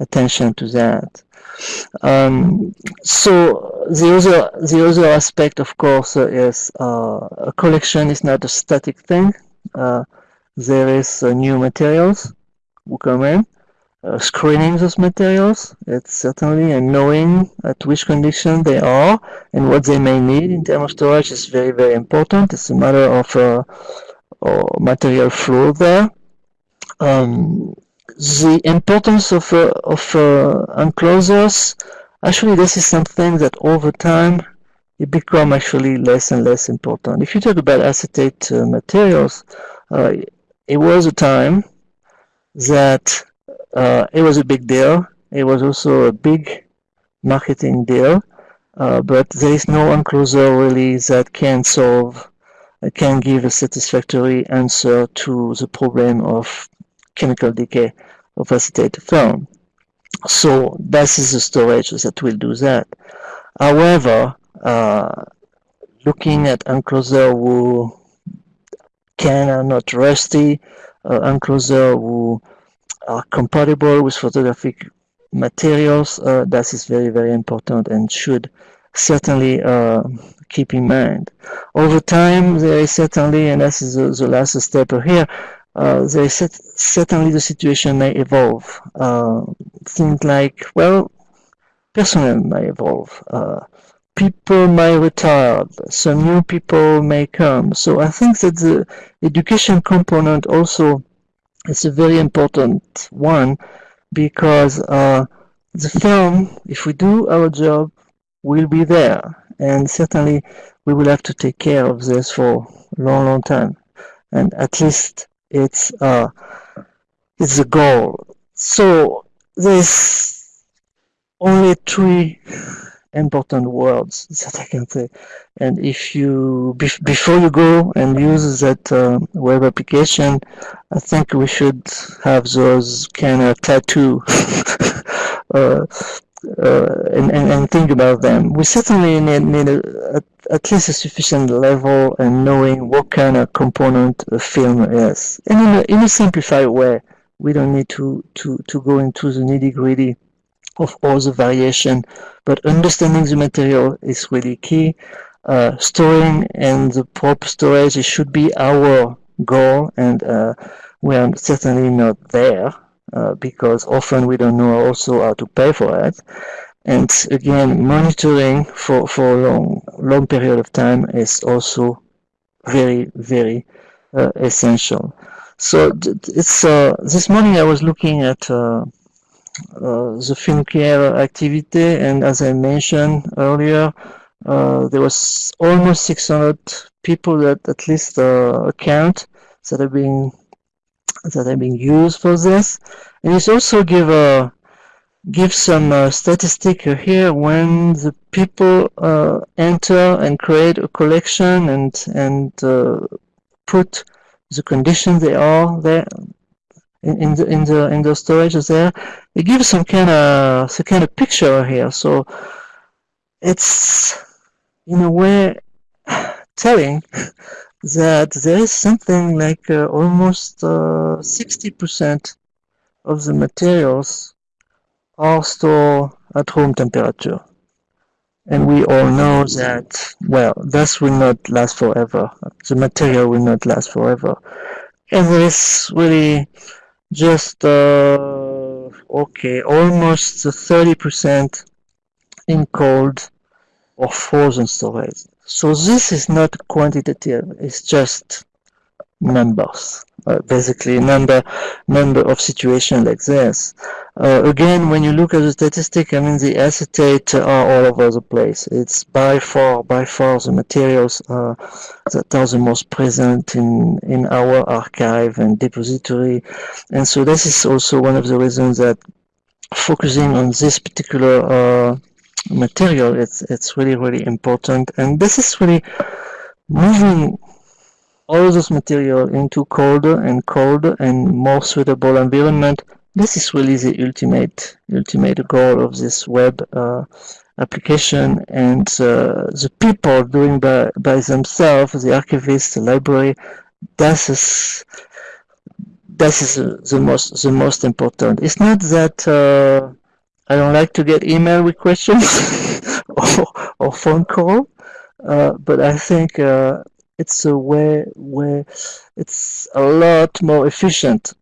[SPEAKER 3] attention to that. Um, so the other the other aspect, of course, uh, is a collection is not a static thing. Uh, there is uh, new materials who come in, uh, screening those materials. It's certainly and knowing at which condition they are and what they may need in terms of storage is very, very important. It's a matter of uh, material flow there. Um, the importance of, uh, of uh, enclosures, actually this is something that over time it become actually less and less important. If you talk about acetate uh, materials, uh, it was a time that uh, it was a big deal. It was also a big marketing deal, uh, but there is no enclosure really that can solve, uh, can give a satisfactory answer to the problem of chemical decay of acetate film. So this is the storage that will do that. However, uh, looking at enclosure who can are not rusty, uh, enclosure who are compatible with photographic materials. Uh, that is very, very important and should certainly uh, keep in mind. Over time, there is certainly, and this is the, the last step here, uh, there is certainly the situation may evolve. Uh, things like, well, personnel may evolve. Uh, people may retire. Some new people may come. So I think that the education component also is a very important one because uh, the film, if we do our job, will be there. And certainly we will have to take care of this for a long, long time. And at least it's uh, it's a goal. So there's only three important words that I can say. And if you before you go and use that uh, web application, I think we should have those kind of tattoo. <laughs> uh, uh, and, and, and, think about them. We certainly need, need a, at least a sufficient level and knowing what kind of component a film is. And in a, in a simplified way, we don't need to, to, to go into the nitty gritty of all the variation, but understanding the material is really key. Uh, storing and the proper storage should be our goal, and uh, we are certainly not there uh, because often we don't know also how to pay for it. And again, monitoring for, for a long, long period of time is also very, very uh, essential. So it's uh, this morning I was looking at uh, the film care activity, and as I mentioned earlier, uh, there was almost 600 people that at least uh, account that are being that are being used for this, and it's also give a give some uh, statistic here when the people uh, enter and create a collection and and uh, put the condition they are there in, the in the in the storage there. It gives some kind of some kind of picture here. So it's in a way <sighs> telling <laughs> that there is something like uh, almost 60% uh, of the materials are stored at room temperature. And we all know that well this will not last forever. The material will not last forever. And there is really just uh, okay almost 30% in cold or frozen storage. So this is not quantitative it's just numbers uh, basically number number of situations like this. Uh, again, when you look at the statistic, I mean the acetate are all over the place. It's by far, by far the materials uh, that are the most present in in our archive and depository, and so this is also one of the reasons that focusing on this particular uh, material, it's it's really really important, and this is really moving all this material into colder and colder and more suitable environment. This is really the ultimate ultimate goal of this web uh, application and uh, the people doing by, by themselves, the archivists, the library, this is this is the most the most important. It's not that uh, I don't like to get email questions <laughs> or, or phone call, uh, but I think uh, it's a way where it's a lot more efficient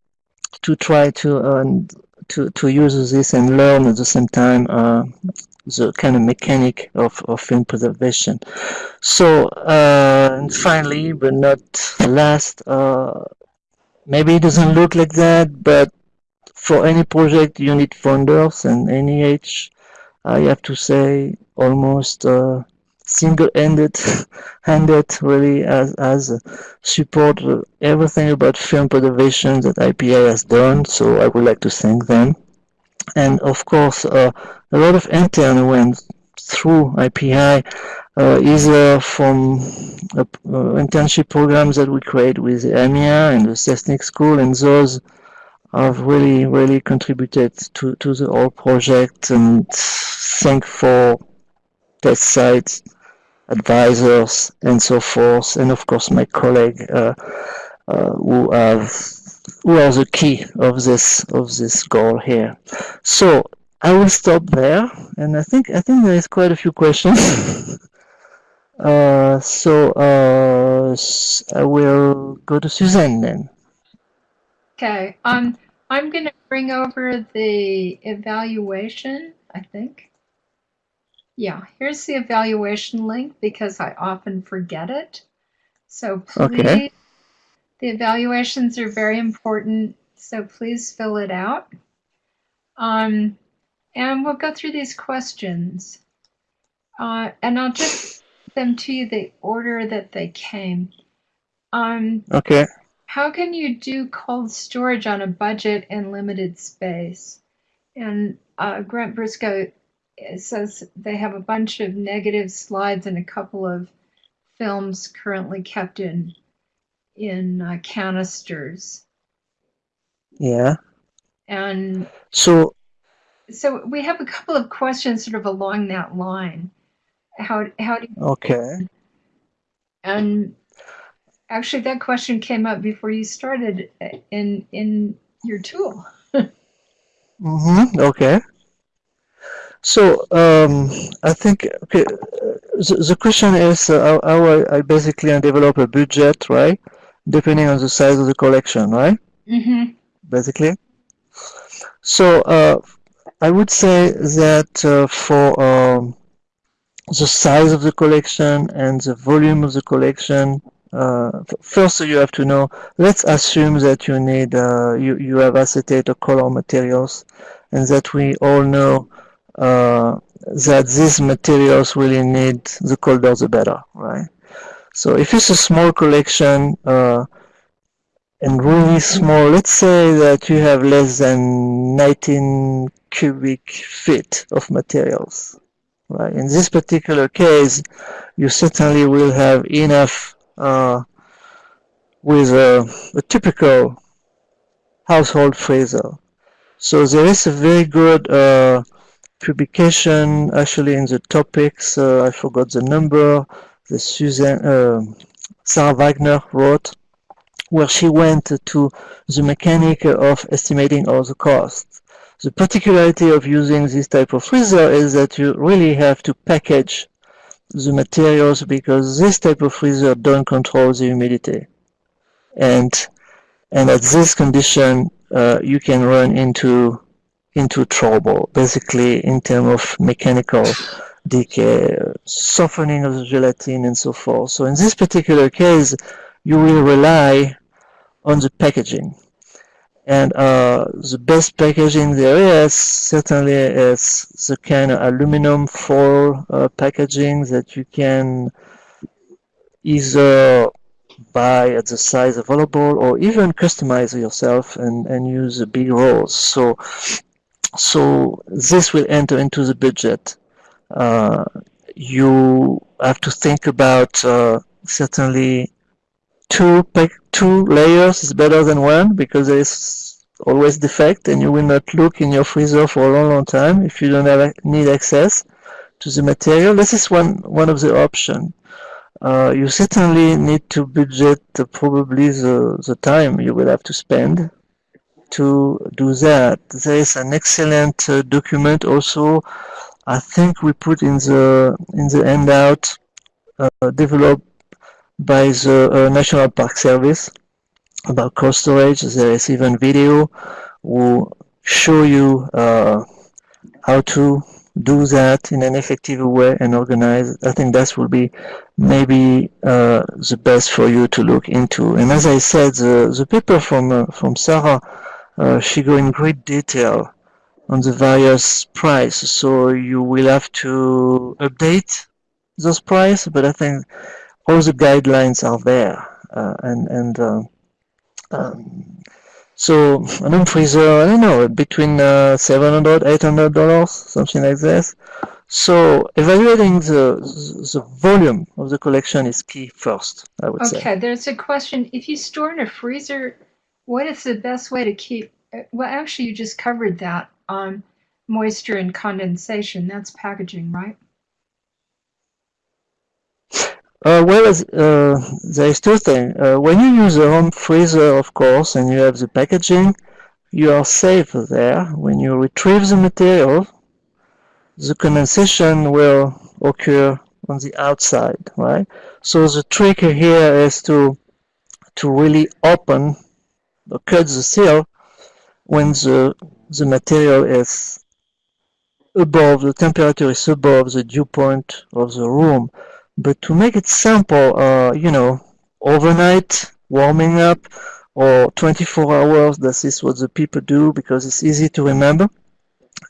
[SPEAKER 3] to try to uh, to to use this and learn at the same time uh, the kind of mechanic of, of film preservation. So uh, and finally, but not last, uh, maybe it doesn't look like that, but for any project you need funders and NEH, I have to say almost uh, single-handed handed <laughs> really as, as support everything about film preservation that IPI has done so I would like to thank them. And of course uh, a lot of intern went through IPI uh, either from uh, internship programs that we create with AMIA and the Selznick school and those have really really contributed to, to the whole project and thank for that sites advisors and so forth, and of course my colleague uh, uh, who have who are the key of this of this goal here. So I will stop there, and I think I think there is quite a few questions. <laughs> Uh, so uh, I will go to Suzanne then.
[SPEAKER 2] Okay. Um, I'm going to bring over the evaluation, I think. Yeah, here's the evaluation link because I often forget it. So please,
[SPEAKER 3] Okay.
[SPEAKER 2] the evaluations are very important. So please fill it out. Um, and we'll go through these questions. Uh, and I'll just put them to you the order that they came. Um,
[SPEAKER 3] Okay.
[SPEAKER 2] how can you do cold storage on a budget and limited space? And uh, Grant Briscoe uh, says they have a bunch of negative slides and a couple of films currently kept in in uh, canisters.
[SPEAKER 3] Yeah.
[SPEAKER 2] And
[SPEAKER 3] So
[SPEAKER 2] so we have a couple of questions sort of along that line. How how do you
[SPEAKER 3] okay.
[SPEAKER 2] and actually that question came up before you started uh, in in your tool. <laughs>
[SPEAKER 3] Mm-hmm. Okay. So um, I think okay. The, the question is uh, how, how I, basically develop a budget, right? Depending on the size of the collection, right?
[SPEAKER 2] Mm-hmm.
[SPEAKER 3] Basically. So uh, I would say that uh, for um, the size of the collection and the volume of the collection, uh, first you have to know. Let's assume that you need uh, you you have acetate or color materials, and that we all know uh, that these materials really need the colder the better, right? So if it's a small collection uh, and really small, let's say that you have less than 19 cubic feet of materials, right? In this particular case, you certainly will have enough uh, with a, a typical household freezer. So there is a very good uh, publication actually in the topics. Uh, I forgot the number. The Susan uh, Sarah Wagner wrote, where she went to the mechanic of estimating all the costs. The particularity of using this type of freezer is that you really have to package the materials because this type of freezer don't control the humidity, and and at this condition uh, you can run into into trouble, basically in terms of mechanical decay, softening of the gelatin, and so forth. So in this particular case, you will rely on the packaging. And uh, the best packaging there is certainly is the kind of aluminum foil uh, packaging that you can either buy at the size available or even customize yourself and, and use the big rolls. So so this will enter into the budget. Uh, you have to think about uh, certainly two two layers is better than one because there is always defect and you will not look in your freezer for a long long time if you don't have need access to the material. This is one one of the options. Uh, you certainly need to budget probably the, the time you will have to spend to do that. There is an excellent uh, document also. I think we put in the in the handout uh, developed by the uh, National Park Service about cold storage. There is even video who show you uh, how to do that in an effective way and organize. I think that will be maybe uh, the best for you to look into. And as I said, the, the paper from uh, from Sarah, she go in great detail on the various price. So you will have to update those price, but I think all the guidelines are there. Uh, and and uh, um, so an freezer, I don't know, between uh, 700 800 dollars, something like this. So evaluating the the volume of the collection is key first, I would say.
[SPEAKER 2] Okay, there's a question. If you store in a freezer, what is the best way to keep? Well, actually, you just covered that. Um, moisture and condensation. That's packaging, right?
[SPEAKER 3] Uh, well, uh, there is two things. Uh, when you use a home freezer, of course, and you have the packaging, you are safe there. When you retrieve the material, the condensation will occur on the outside, right? So the trick here is to to really open the seal when the the material is above the temperature is above the dew point of the room. But to make it simple, uh, you know, overnight warming up or 24 hours, this is what the people do because it's easy to remember.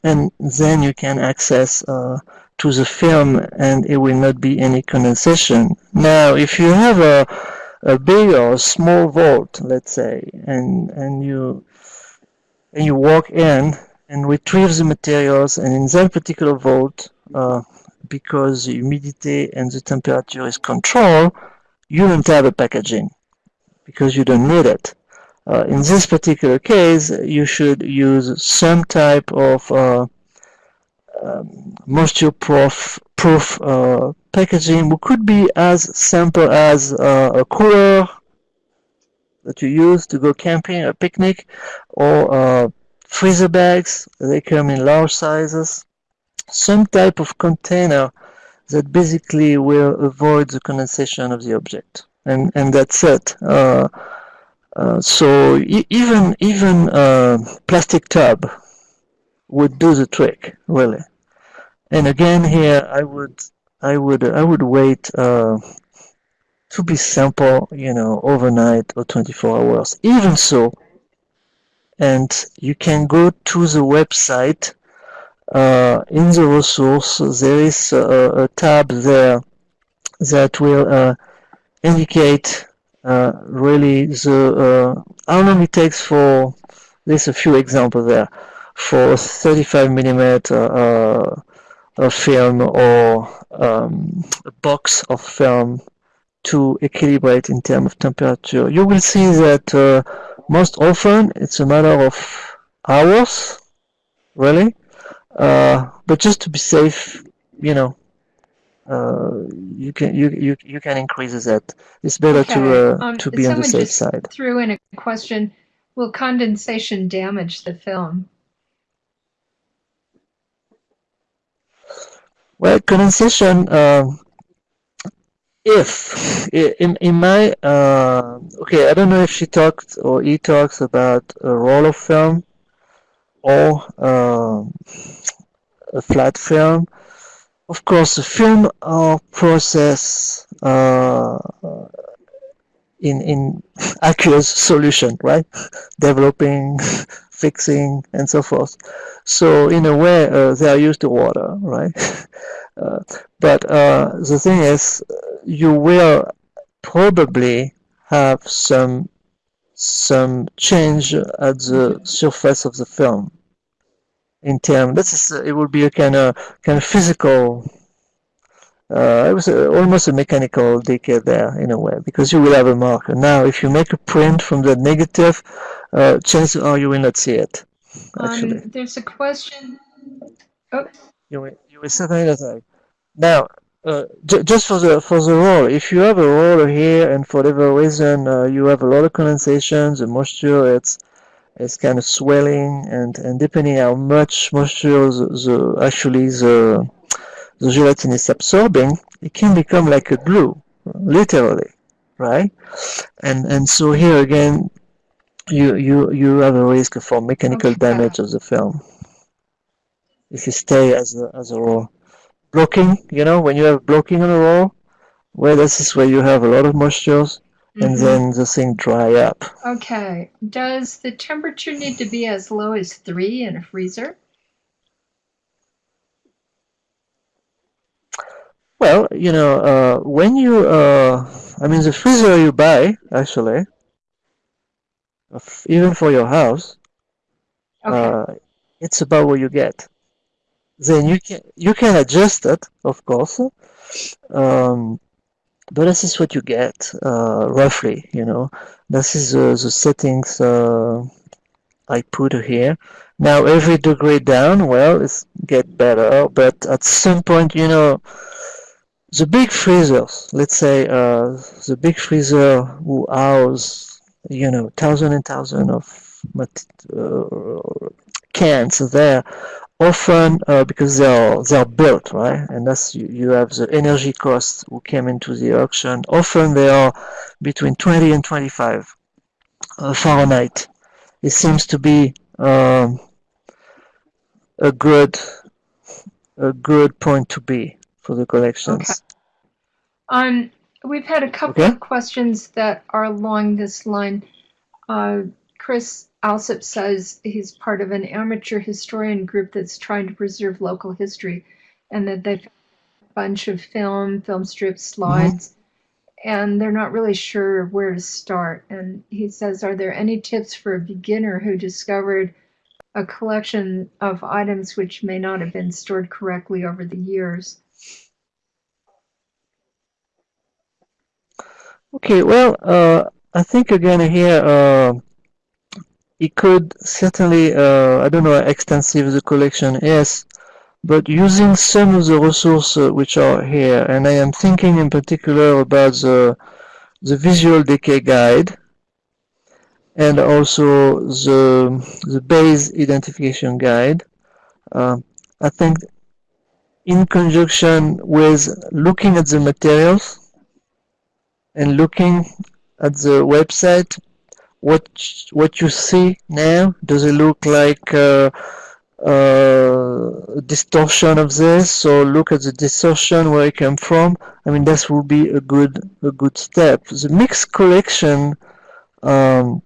[SPEAKER 3] And then you can access uh, to the film and it will not be any condensation. Now, if you have a, a big or a small vault, let's say, and, and you and you walk in and retrieve the materials and in that particular vault, uh, because the humidity and the temperature is controlled, you don't have a packaging because you don't need it. Uh, in this particular case, you should use some type of uh, um, moisture proof, proof uh, packaging, which could be as simple as uh, a cooler that you use to go camping or picnic, or uh, freezer bags. They come in large sizes. Some type of container that basically will avoid the condensation of the object, and and that's it. Uh, uh, so e even even a plastic tub would do the trick, really. And again, here I would I would I would wait uh, to be simple, you know, overnight or 24 hours. Even so, and you can go to the website. Uh, in the resource, there is a, a tab there that will uh, indicate uh, really the uh, how long it takes for. There's a few examples there for 35 millimeter uh, a film or um, a box of film to equilibrate in terms of temperature. You will see that uh, most often it's a matter of hours, really. Uh, but just to be safe, you know, uh, you can you, you you can increase that. It's better
[SPEAKER 2] Okay,
[SPEAKER 3] to uh,
[SPEAKER 2] um,
[SPEAKER 3] to be on the safe
[SPEAKER 2] just
[SPEAKER 3] side.
[SPEAKER 2] Threw in a question, will condensation damage the film?
[SPEAKER 3] Well, condensation. um if in in my uh, okay, I don't know if she talked or he talks about a roll of film or um a flat film. Of course, the film are process uh, in in <laughs> aqueous solution, right? <laughs> Developing, fixing, and so forth. So in a way, uh, they are used to water, right? <laughs> Uh, but uh, the thing is, you will probably have some some change at the surface of the film in terms. This is it will be a kind of kind of physical. Uh, it was a, almost a mechanical decay there in a way because you will have a marker. Now, if you make a print from the negative, uh, chances are you will not see it. Actually,
[SPEAKER 2] Um, there's a question. Oh,
[SPEAKER 3] you will, you will certainly not have. Now, uh, ju- just for the for the roll, if you have a roll here and for whatever reason uh, you have a lot of condensation, the moisture it's it's kind of swelling and and depending how much moisture the, the actually the the gelatin is absorbing, it can become like a glue, literally, right? And and so here again, you you you have a risk for mechanical
[SPEAKER 2] Okay.
[SPEAKER 3] damage of the film if you stay as a as a roll. Blocking, you know, when you have blocking on a roll, well, this is where you have a lot of moistures, and
[SPEAKER 2] mhm.
[SPEAKER 3] then the thing dry up.
[SPEAKER 2] Okay. Does the temperature need to be as low as three in a freezer?
[SPEAKER 3] Well, you know, uh, when you, uh, I mean, the freezer you buy, actually, even for your house,
[SPEAKER 2] Okay.
[SPEAKER 3] uh, it's about what you get. Then you can you can adjust it, of course, um, but this is what you get, uh, roughly. You know, this is uh, the settings uh, I put here. Now every degree down, well, it's get better, but at some point, you know, the big freezers, let's say uh, the big freezer who house, you know, thousand and thousand of uh, cans there, often uh, because they are they are built right, and that's you, you have the energy costs who came into the auction. Often they are between 20 and 25 uh, Fahrenheit. It seems to be um, a good a good point to be for the collections.
[SPEAKER 2] Okay. Um, we've had a couple
[SPEAKER 3] Okay.
[SPEAKER 2] of questions that are along this line. Uh, Chris Alsop says he's part of an amateur historian group that's trying to preserve local history, and that they've a bunch of film, film strips, slides, and they're not really sure where to start. And he says, are there any tips for a beginner who discovered a collection of items which may not have been stored correctly over the years?
[SPEAKER 3] Okay, well, uh, I think again here, uh, it could certainly, uh, I don't know how extensive the collection is, but using some of the resources which are here, and I am thinking in particular about the, the visual decay guide, and also the, the base identification guide. Uh, I think in conjunction with looking at the materials, and looking at the website, what what you see now, does it look like uh, uh, distortion of this? So look at the distortion where it came from. I mean, this will be a good a good step. The mixed collection um,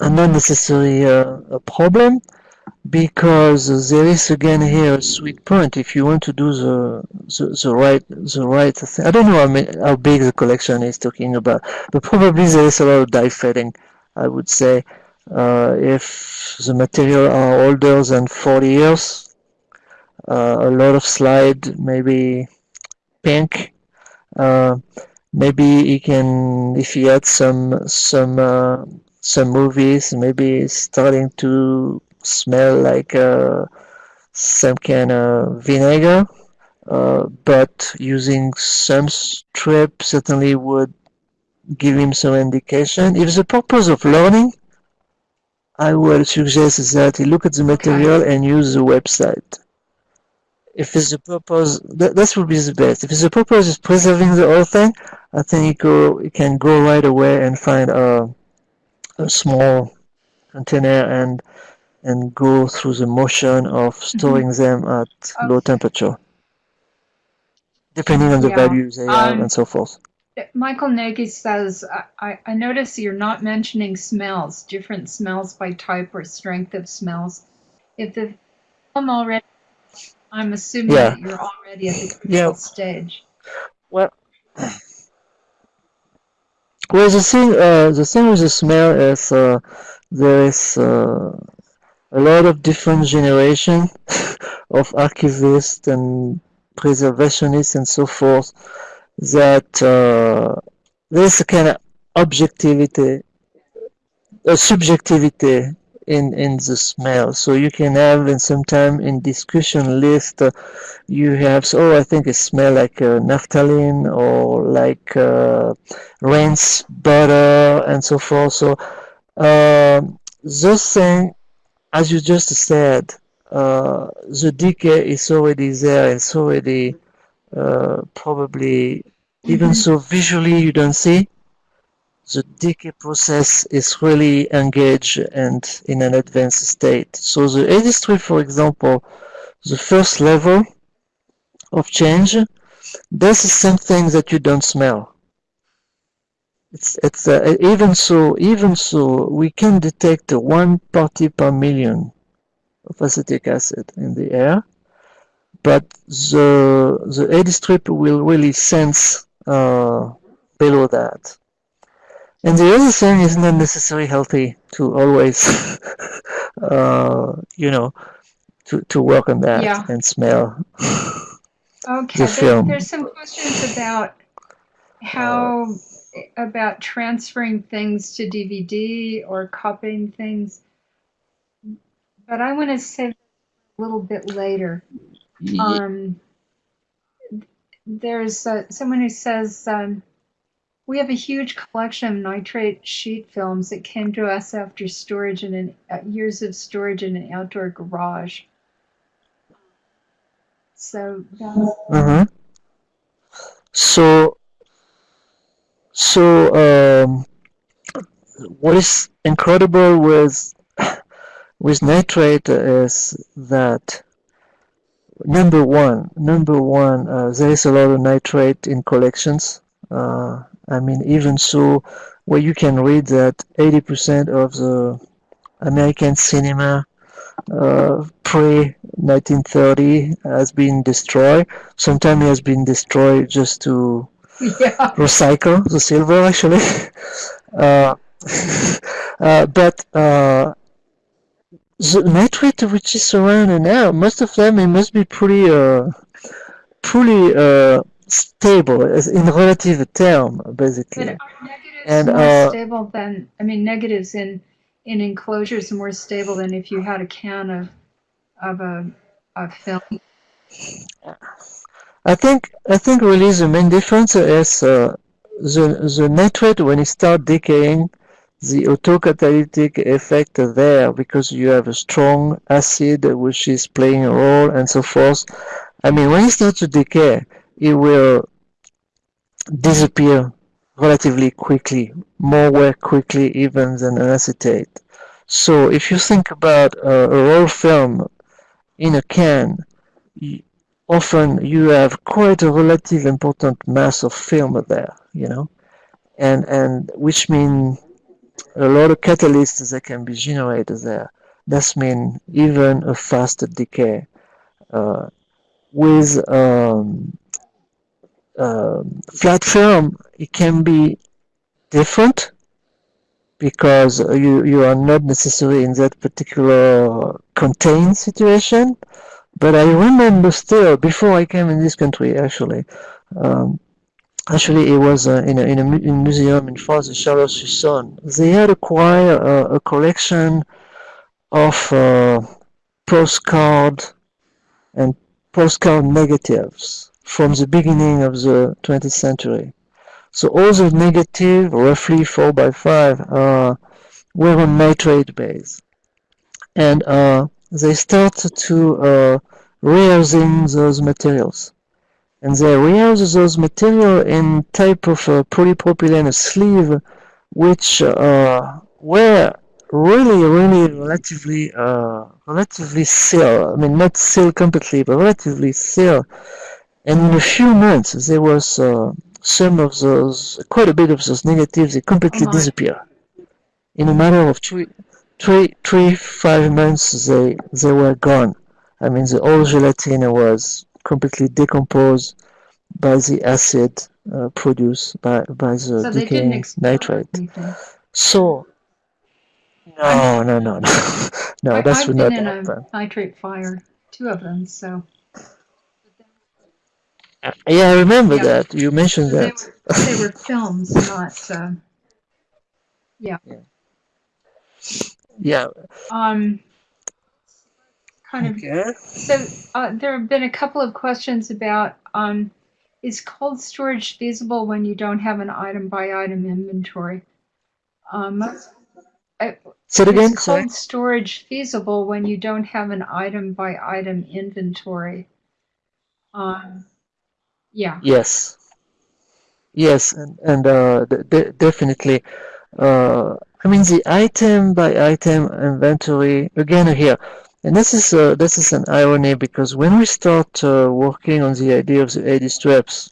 [SPEAKER 3] are not necessarily a problem because there is again here a sweet point if you want to do the the, the right the right thing. I don't know how, how big the collection is talking about, but probably there is a lot of dye fading. I would say uh, if the material are older than 40 years, uh, a lot of slide, maybe pink. Uh, maybe he can if he had some some uh, some movies, maybe starting to smell like uh, some kind of vinegar. Uh, but using some strip certainly would give him some indication. If the purpose of learning, I would suggest that he look at the material and use the website. If it's the purpose, that, that would be the best. If it's the purpose is preserving the whole thing, I think he go, he can go right away and find a, a small container and and go through the motion of storing them at low temperature, depending on the
[SPEAKER 2] Yeah.
[SPEAKER 3] values they have
[SPEAKER 2] Um,
[SPEAKER 3] and so forth.
[SPEAKER 2] Michael Nagy says, I, I, notice you're not mentioning smells, different smells by type or strength of smells. If the film already, I'm assuming
[SPEAKER 3] Yeah.
[SPEAKER 2] that you're already at the
[SPEAKER 3] Yeah.
[SPEAKER 2] stage.
[SPEAKER 3] Well, well, the thing, uh, the thing with the smell is uh, there is uh, a lot of different generation <laughs> of archivists and preservationists and so forth that uh, there's a kind of objectivity, a subjectivity in in the smell. So you can have, and sometime in discussion list, uh, you have, so, oh, I think it smell like uh, naphthalene or like uh, rinse butter and so forth. So um, those things, as you just said, uh, the decay is already there. It's already uh, probably, even so visually you don't see, the decay process is really engaged and in an advanced state. So the industry, for example, the first level of change, this is something that you don't smell. It's it's uh, even so even so we can detect one party per million of acetic acid in the air, but the the A-D strip will really sense uh, below that. And the other thing is not necessarily healthy to always, <laughs> uh, you know, to, to work on that
[SPEAKER 2] Yeah.
[SPEAKER 3] and smell.
[SPEAKER 2] Okay,
[SPEAKER 3] The
[SPEAKER 2] there,
[SPEAKER 3] film.
[SPEAKER 2] there's some questions about how about transferring things to DVD or copying things, but I want to say a little bit later.
[SPEAKER 3] Ye-
[SPEAKER 2] Um, there's uh, someone who says um, we have a huge collection of nitrate sheet films that came to us after storage in an uh, years of storage in an outdoor garage. So that's
[SPEAKER 3] hmm So, so um, what is incredible with <laughs> with nitrate is that number one, number one, uh, there is a lot of nitrate in collections. Uh, I mean, even so, where you can read that 80% of the American cinema uh, pre 1930 has been destroyed. Sometimes it has been destroyed just to
[SPEAKER 2] yeah.
[SPEAKER 3] recycle the silver, actually. <laughs> uh, <laughs> uh, but uh, the nitrate which is around now, most of them it must be pretty, uh, pretty uh, stable in relative term, basically.
[SPEAKER 2] But are negatives
[SPEAKER 3] And
[SPEAKER 2] more
[SPEAKER 3] uh,
[SPEAKER 2] stable than I mean negatives in in enclosures more stable than if you had a can of of a of film.
[SPEAKER 3] I think I think really the main difference is uh, the the nitrate when it start decaying, the autocatalytic effect there because you have a strong acid which is playing a role and so forth. I mean, when it starts to decay, it will disappear relatively quickly, more way quickly even than an acetate. So if you think about uh, a roll film in a can, often you have quite a relative important mass of film there, you know, and and which mean a lot of catalysts that can be generated there. That's mean even a faster decay. Uh, with um, um flat film, it can be different because you you are not necessarily in that particular contained situation. But I remember still before I came in this country, actually. Um, Actually, it was uh, in, a, in a in museum in France, Chalon-sur-Saône. They had acquired a collection of uh, postcard and postcard negatives from the beginning of the 20th century. So all the negative, roughly 4 by 5, uh, were on nitrate base. And uh, they started to uh, reusing those materials and they reuse those material in type of uh, polypropylene sleeve, which uh, were really, really relatively, uh, relatively sealed. I mean, not sealed completely, but relatively sealed. And in a few months, there was uh, some of those, quite a bit of those negatives, they
[SPEAKER 2] Oh
[SPEAKER 3] completely
[SPEAKER 2] my.
[SPEAKER 3] disappear. In a matter of three, three, three, five months, they they were gone. I mean, the old gelatin was completely decomposed by the acid uh, produced by, by the
[SPEAKER 2] So
[SPEAKER 3] decaying nitrate.
[SPEAKER 2] anything.
[SPEAKER 3] So, no, no, no, no, <laughs> no,
[SPEAKER 2] I,
[SPEAKER 3] that
[SPEAKER 2] I've
[SPEAKER 3] would
[SPEAKER 2] been
[SPEAKER 3] not
[SPEAKER 2] in a nitrate fire, two of them. So
[SPEAKER 3] Uh, Yeah, I remember
[SPEAKER 2] yeah,
[SPEAKER 3] that. You mentioned
[SPEAKER 2] so they
[SPEAKER 3] that.
[SPEAKER 2] were they were <laughs> films, not uh, yeah.
[SPEAKER 3] Yeah. Yeah.
[SPEAKER 2] Um, kind of.
[SPEAKER 3] Okay.
[SPEAKER 2] So uh, there have been a couple of questions about um, is cold storage feasible when you don't have an item by item inventory? Um,
[SPEAKER 3] Say it
[SPEAKER 2] is
[SPEAKER 3] again, sorry.
[SPEAKER 2] cold storage feasible when you don't have an item by item inventory? Um, yeah.
[SPEAKER 3] Yes. Yes, and, and uh, de de- definitely. Uh, I mean, the item by item inventory, again here, and this is uh, this is an irony because when we start uh, working on the idea of the A-D strips,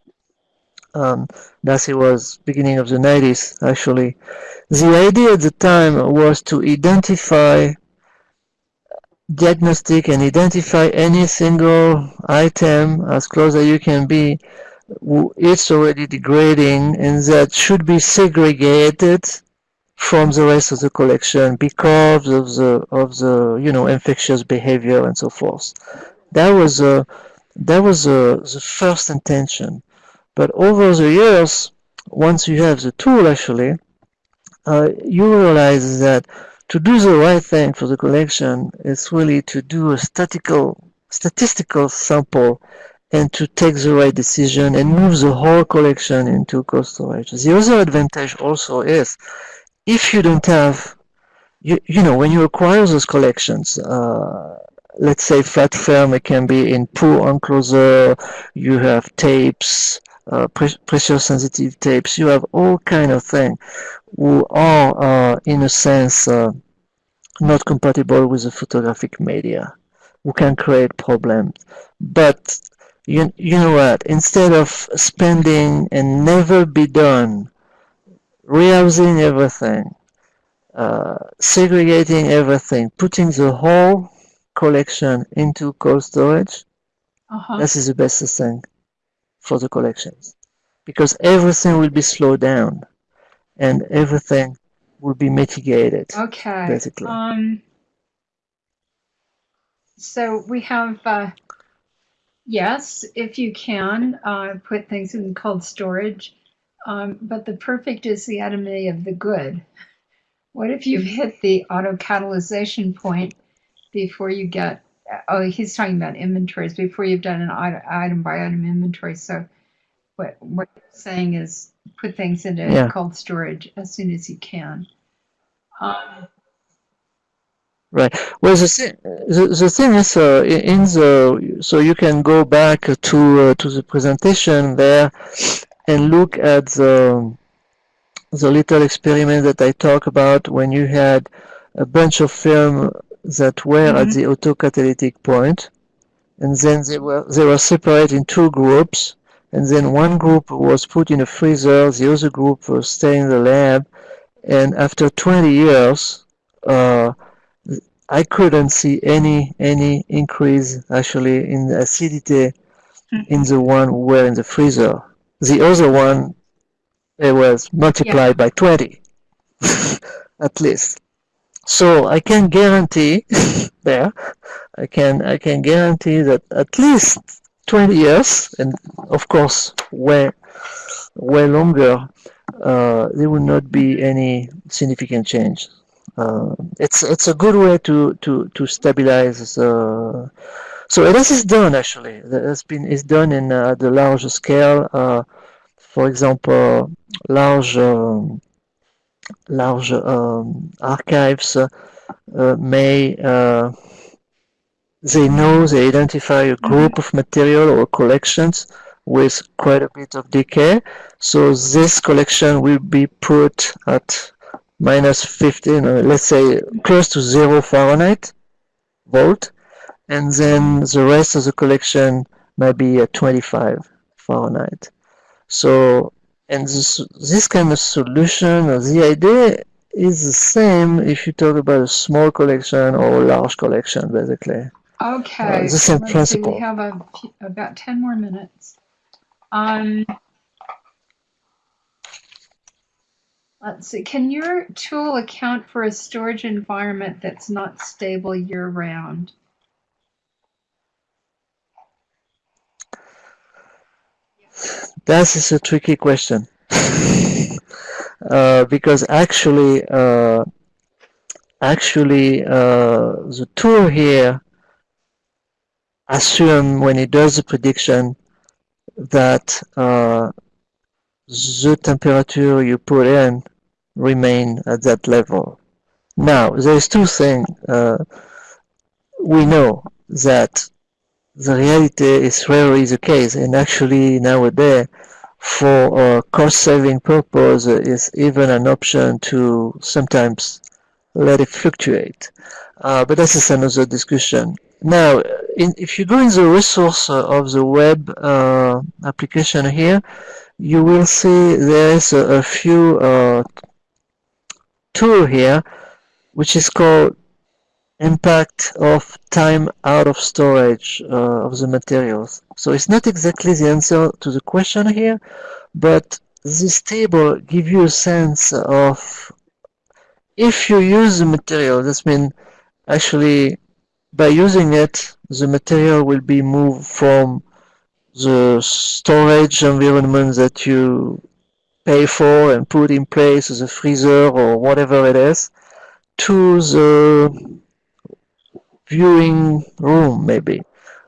[SPEAKER 3] um, that it was beginning of the 90s actually, the idea at the time was to identify, diagnostic and identify any single item as close as you can be it's already degrading and that should be segregated from the rest of the collection because of the of the you know infectious behavior and so forth. That was uh, that was uh, the first intention. But over the years, once you have the tool actually, uh, you realize that to do the right thing for the collection is really to do a statistical statistical sample and to take the right decision and move the whole collection into cold storage. The other advantage also is if you don't have you, you know when you acquire those collections uh, let's say flat film, it can be in poor enclosure, you have tapes, uh, pre pressure sensitive tapes, you have all kind of things who are, uh, in a sense, uh, not compatible with the photographic media, who can create problems. But you, you know what, instead of spending and never be done, rehousing everything, uh, segregating everything, putting the whole collection into cold storage,
[SPEAKER 2] Uh huh.
[SPEAKER 3] this is the best thing for the collections. Because everything will be slowed down and everything will be mitigated,
[SPEAKER 2] Okay.
[SPEAKER 3] basically.
[SPEAKER 2] Um, so we have, uh, yes, if you can, uh, put things in cold storage. Um, but the perfect is the enemy of the good. What if you've hit the auto catalyzation point before you get, oh, he's talking about inventories, before you've done an item, by item inventory. So what, what you're saying is put things into
[SPEAKER 3] Yeah.
[SPEAKER 2] cold storage as soon as you can. Um,
[SPEAKER 3] Right. Well, the, thi- the, the thing is, uh, in in the, so you can go back to, uh, to the presentation there and look at the, the little experiment that I talked about when you had a bunch of film that were at
[SPEAKER 2] Mhm.
[SPEAKER 3] the autocatalytic point, and then they were they were separated in two groups, and then one group was put in a freezer, the other group was staying in the lab, and after 20 years, uh, I couldn't see any any increase actually in acidity in the one who were in the freezer. The other one, it was multiplied by 20, <laughs> at least. So I can guarantee <laughs> there, I can I can guarantee that at least 20 years, and of course way way longer, uh, there will not be any significant change. Uh, it's it's a good way to to to stabilize the. So this is done actually. That's been is done in uh, the large scale. Uh, for example, large um, large um, archives uh, uh, may uh, they know they identify a group of material or collections with quite a bit of decay. So this collection will be put at minus 15, uh, let's say close to zero Fahrenheit volt, and then the rest of the collection might be at 25 Fahrenheit. So, and this, this kind of solution, uh, the idea is the same if you talk about a small collection or a large collection, basically.
[SPEAKER 2] Okay,
[SPEAKER 3] the same
[SPEAKER 2] let's see, we have a, about 10 more minutes. Um, let's see, can your tool account for a storage environment that's not stable year round?
[SPEAKER 3] That is a tricky question. <laughs> uh, because actually, uh, actually, uh, the tool here assume when it does the prediction that uh, the temperature you put in remain at that level. Now, there's two things. Uh, we know that the reality is rarely the case, and actually nowadays, for cost-saving purpose, uh, is even an option to sometimes let it fluctuate. Uh, but this is another discussion. Now, in, if you go in the resource of the web uh, application here, you will see there is a, a few uh, tool here, which is called impact of time out of storage uh, of the materials. So it's not exactly the answer to the question here, but this table gives you a sense of if you use the material, that means actually by using it, the material will be moved from the storage environment that you pay for and put in place as a freezer or whatever it is to the viewing room maybe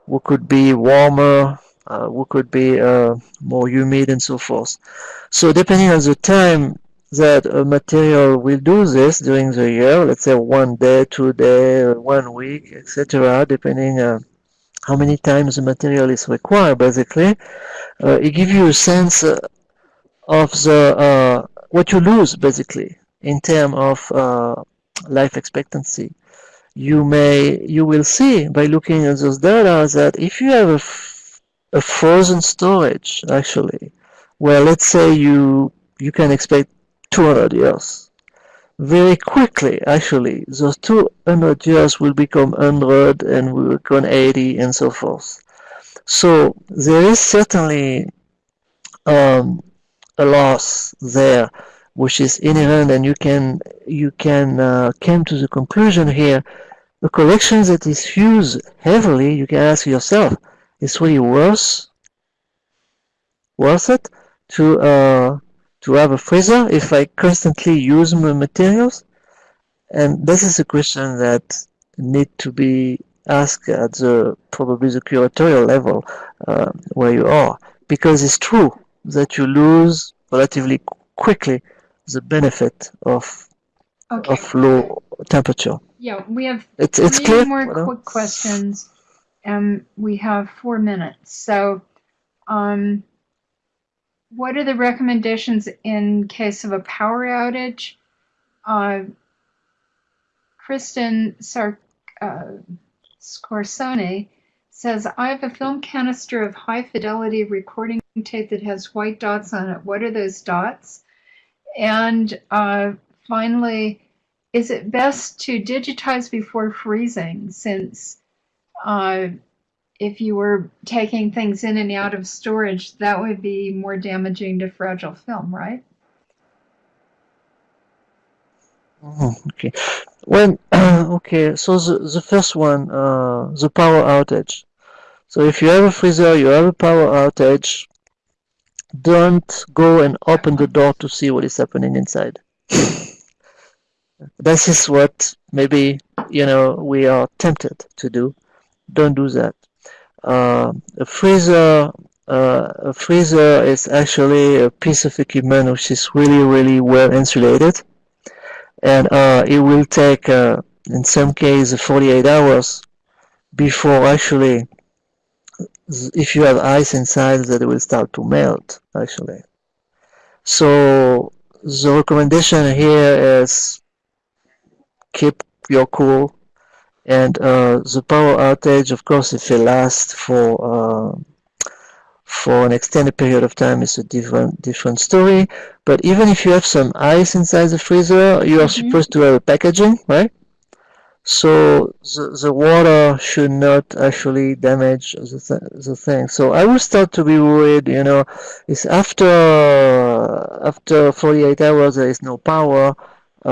[SPEAKER 3] who could be warmer uh, who could be uh, more humid and so forth so depending on the time that a material will do this during the year, let's say one day, two day, one week, etc., depending uh, how many times the material is required, basically, uh, it gives you a sense uh, of the uh, what you lose, basically, in terms of life expectancy. You may, you will see by looking at those data that if you have a, a frozen storage, actually, where let's say you you can expect 200 years. Very quickly, actually, those 200 years will become 100 and will become 80 and so forth. So there is certainly um, a loss there, which is inherent, and you can you can uh, come to the conclusion here. The collection that is used heavily, you can ask yourself, is really worth worth it to uh, to have a freezer if I constantly use my materials? And this is a question that need to be asked at the probably the curatorial level uh, where you are, because it's true that you lose relatively quickly the benefit of
[SPEAKER 2] Okay.
[SPEAKER 3] of low temperature.
[SPEAKER 2] Yeah, we have
[SPEAKER 3] It's it's
[SPEAKER 2] three
[SPEAKER 3] clear.
[SPEAKER 2] more quick questions, and we have four minutes. So, um, what are the recommendations in case of a power outage? Uh, Kristen Sar- uh, Scorsone says, I have a film canister of high fidelity recording tape that has white dots on it. What are those dots? And uh, finally, is it best to digitize before freezing since uh, if you were taking things in and out of storage, that would be more damaging to fragile film, right?
[SPEAKER 3] Mhm, Okay. When <clears throat> okay, so the, the first one, uh, the power outage. So if you have a freezer, you have a power outage, don't go and open the door to see what is happening inside. This is what maybe you know we are tempted to do. Don't do that. Uh, a freezer, uh, a freezer is actually a piece of equipment which is really, really well insulated and uh, it will take uh, in some cases 48 hours before actually if you have ice inside that it will start to melt actually so the recommendation here is keep your cool and uh, the power outage of course if it lasts for uh, for an extended period of time is a different different story. But even if you have some ice inside the freezer, you are
[SPEAKER 2] Mhm.
[SPEAKER 3] supposed to have a packaging, right? So the, the water should not actually damage the, th- the thing. So I will start to be worried, you know, it's after after 48 hours there is no power.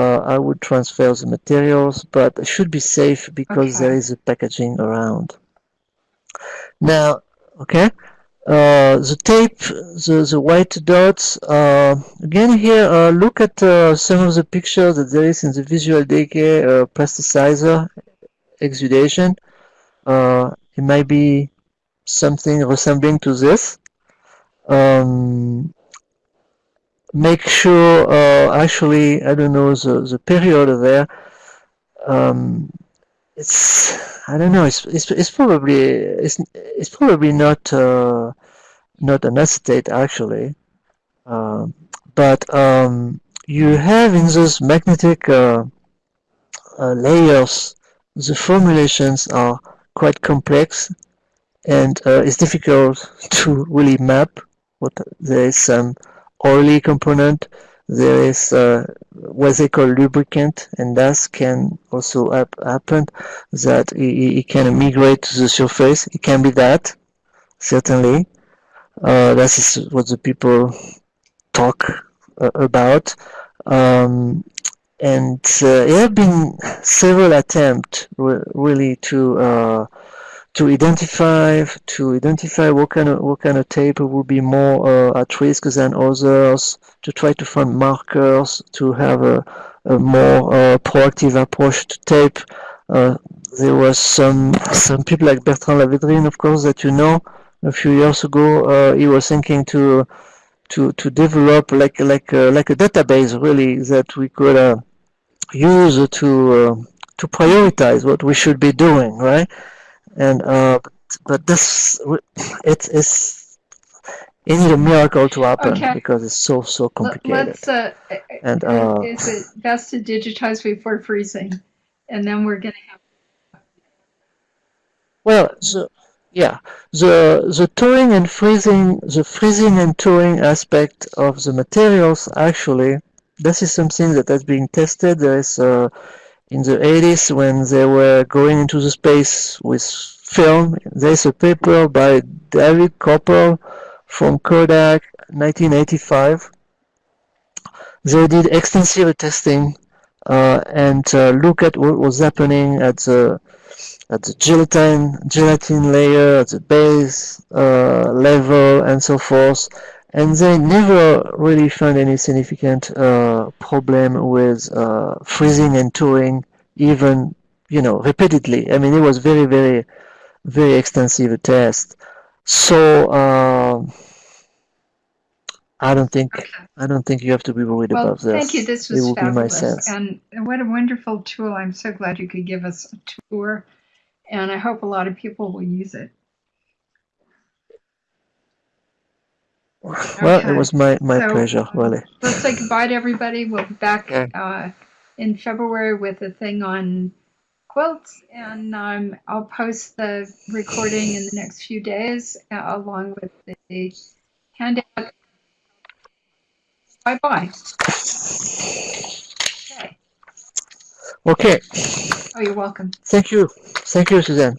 [SPEAKER 3] Uh, I would transfer the materials, but it should be safe because there
[SPEAKER 2] Okay.
[SPEAKER 3] is a packaging around. Now, okay. Uh, the tape, the, the white dots, uh, again here, uh, look at uh, some of the pictures that there is in the visual decay uh, plasticizer exudation. Uh, it might be something resembling to this. Um, make sure, uh, actually, I don't know, the, the period there, um, it's, I don't know, it's, it's, it's probably, it's, it's probably not, uh, not an acetate actually, um, but um, you have in those magnetic uh, uh, layers, the formulations are quite complex and uh, it's difficult <laughs> to really map. What there is some oily component, there is uh, what they call lubricant, and that can also hap happen that it, it can migrate to the surface. It can be that certainly. Uh, that is what the people talk uh, about. Um, and uh, there have been several attempts re really to uh, to identify to identify what kind of what kind of tape will be more uh, at risk than others, to try to find markers, to have a, a more uh, proactive approach to tape. Uh, there was some some people like Bertrand Lavedrine, of course, that you know, a few years ago, uh, he was thinking to to to develop like like a, like a database really that we could uh, use to uh, to prioritize what we should be doing, right? And uh, but this it is it need a miracle to happen
[SPEAKER 2] Okay.
[SPEAKER 3] because it's so so complicated.
[SPEAKER 2] Let's, uh,
[SPEAKER 3] And uh,
[SPEAKER 2] is it best to digitize before freezing? And then we're gonna have,
[SPEAKER 3] Well, the, yeah, the the touring and freezing, the freezing and touring aspect of the materials actually, this is something that has been tested. There is uh, in the 80s when they were going into the space with film. There's a paper by David Kopperl from Kodak, 1985. They did extensive testing uh, and uh, look at what was happening at the at the gelatin gelatin layer, at the base uh, level, and so forth. And they never really found any significant uh, problem with uh, freezing and touring, even you know repeatedly. I mean, it was very, very, very extensive test. So um I don't think
[SPEAKER 2] okay.
[SPEAKER 3] I don't think you have to be worried
[SPEAKER 2] Well,
[SPEAKER 3] about this.
[SPEAKER 2] thank you. This
[SPEAKER 3] it
[SPEAKER 2] was
[SPEAKER 3] will be my
[SPEAKER 2] fabulous.
[SPEAKER 3] sense.
[SPEAKER 2] And what a wonderful tool. I'm so glad you could give us a tour. And I hope a lot of people will use it.
[SPEAKER 3] Well,
[SPEAKER 2] Okay.
[SPEAKER 3] it was my, my
[SPEAKER 2] So,
[SPEAKER 3] pleasure,
[SPEAKER 2] um,
[SPEAKER 3] really.
[SPEAKER 2] Let's say goodbye to everybody. We'll be back
[SPEAKER 3] Okay.
[SPEAKER 2] uh, in February with a thing on quilts, and um, I'll post the recording in the next few days uh, along with the handout. Bye bye. Okay.
[SPEAKER 3] Okay,
[SPEAKER 2] Oh, you're welcome.
[SPEAKER 3] thank you. Thank you, Suzanne.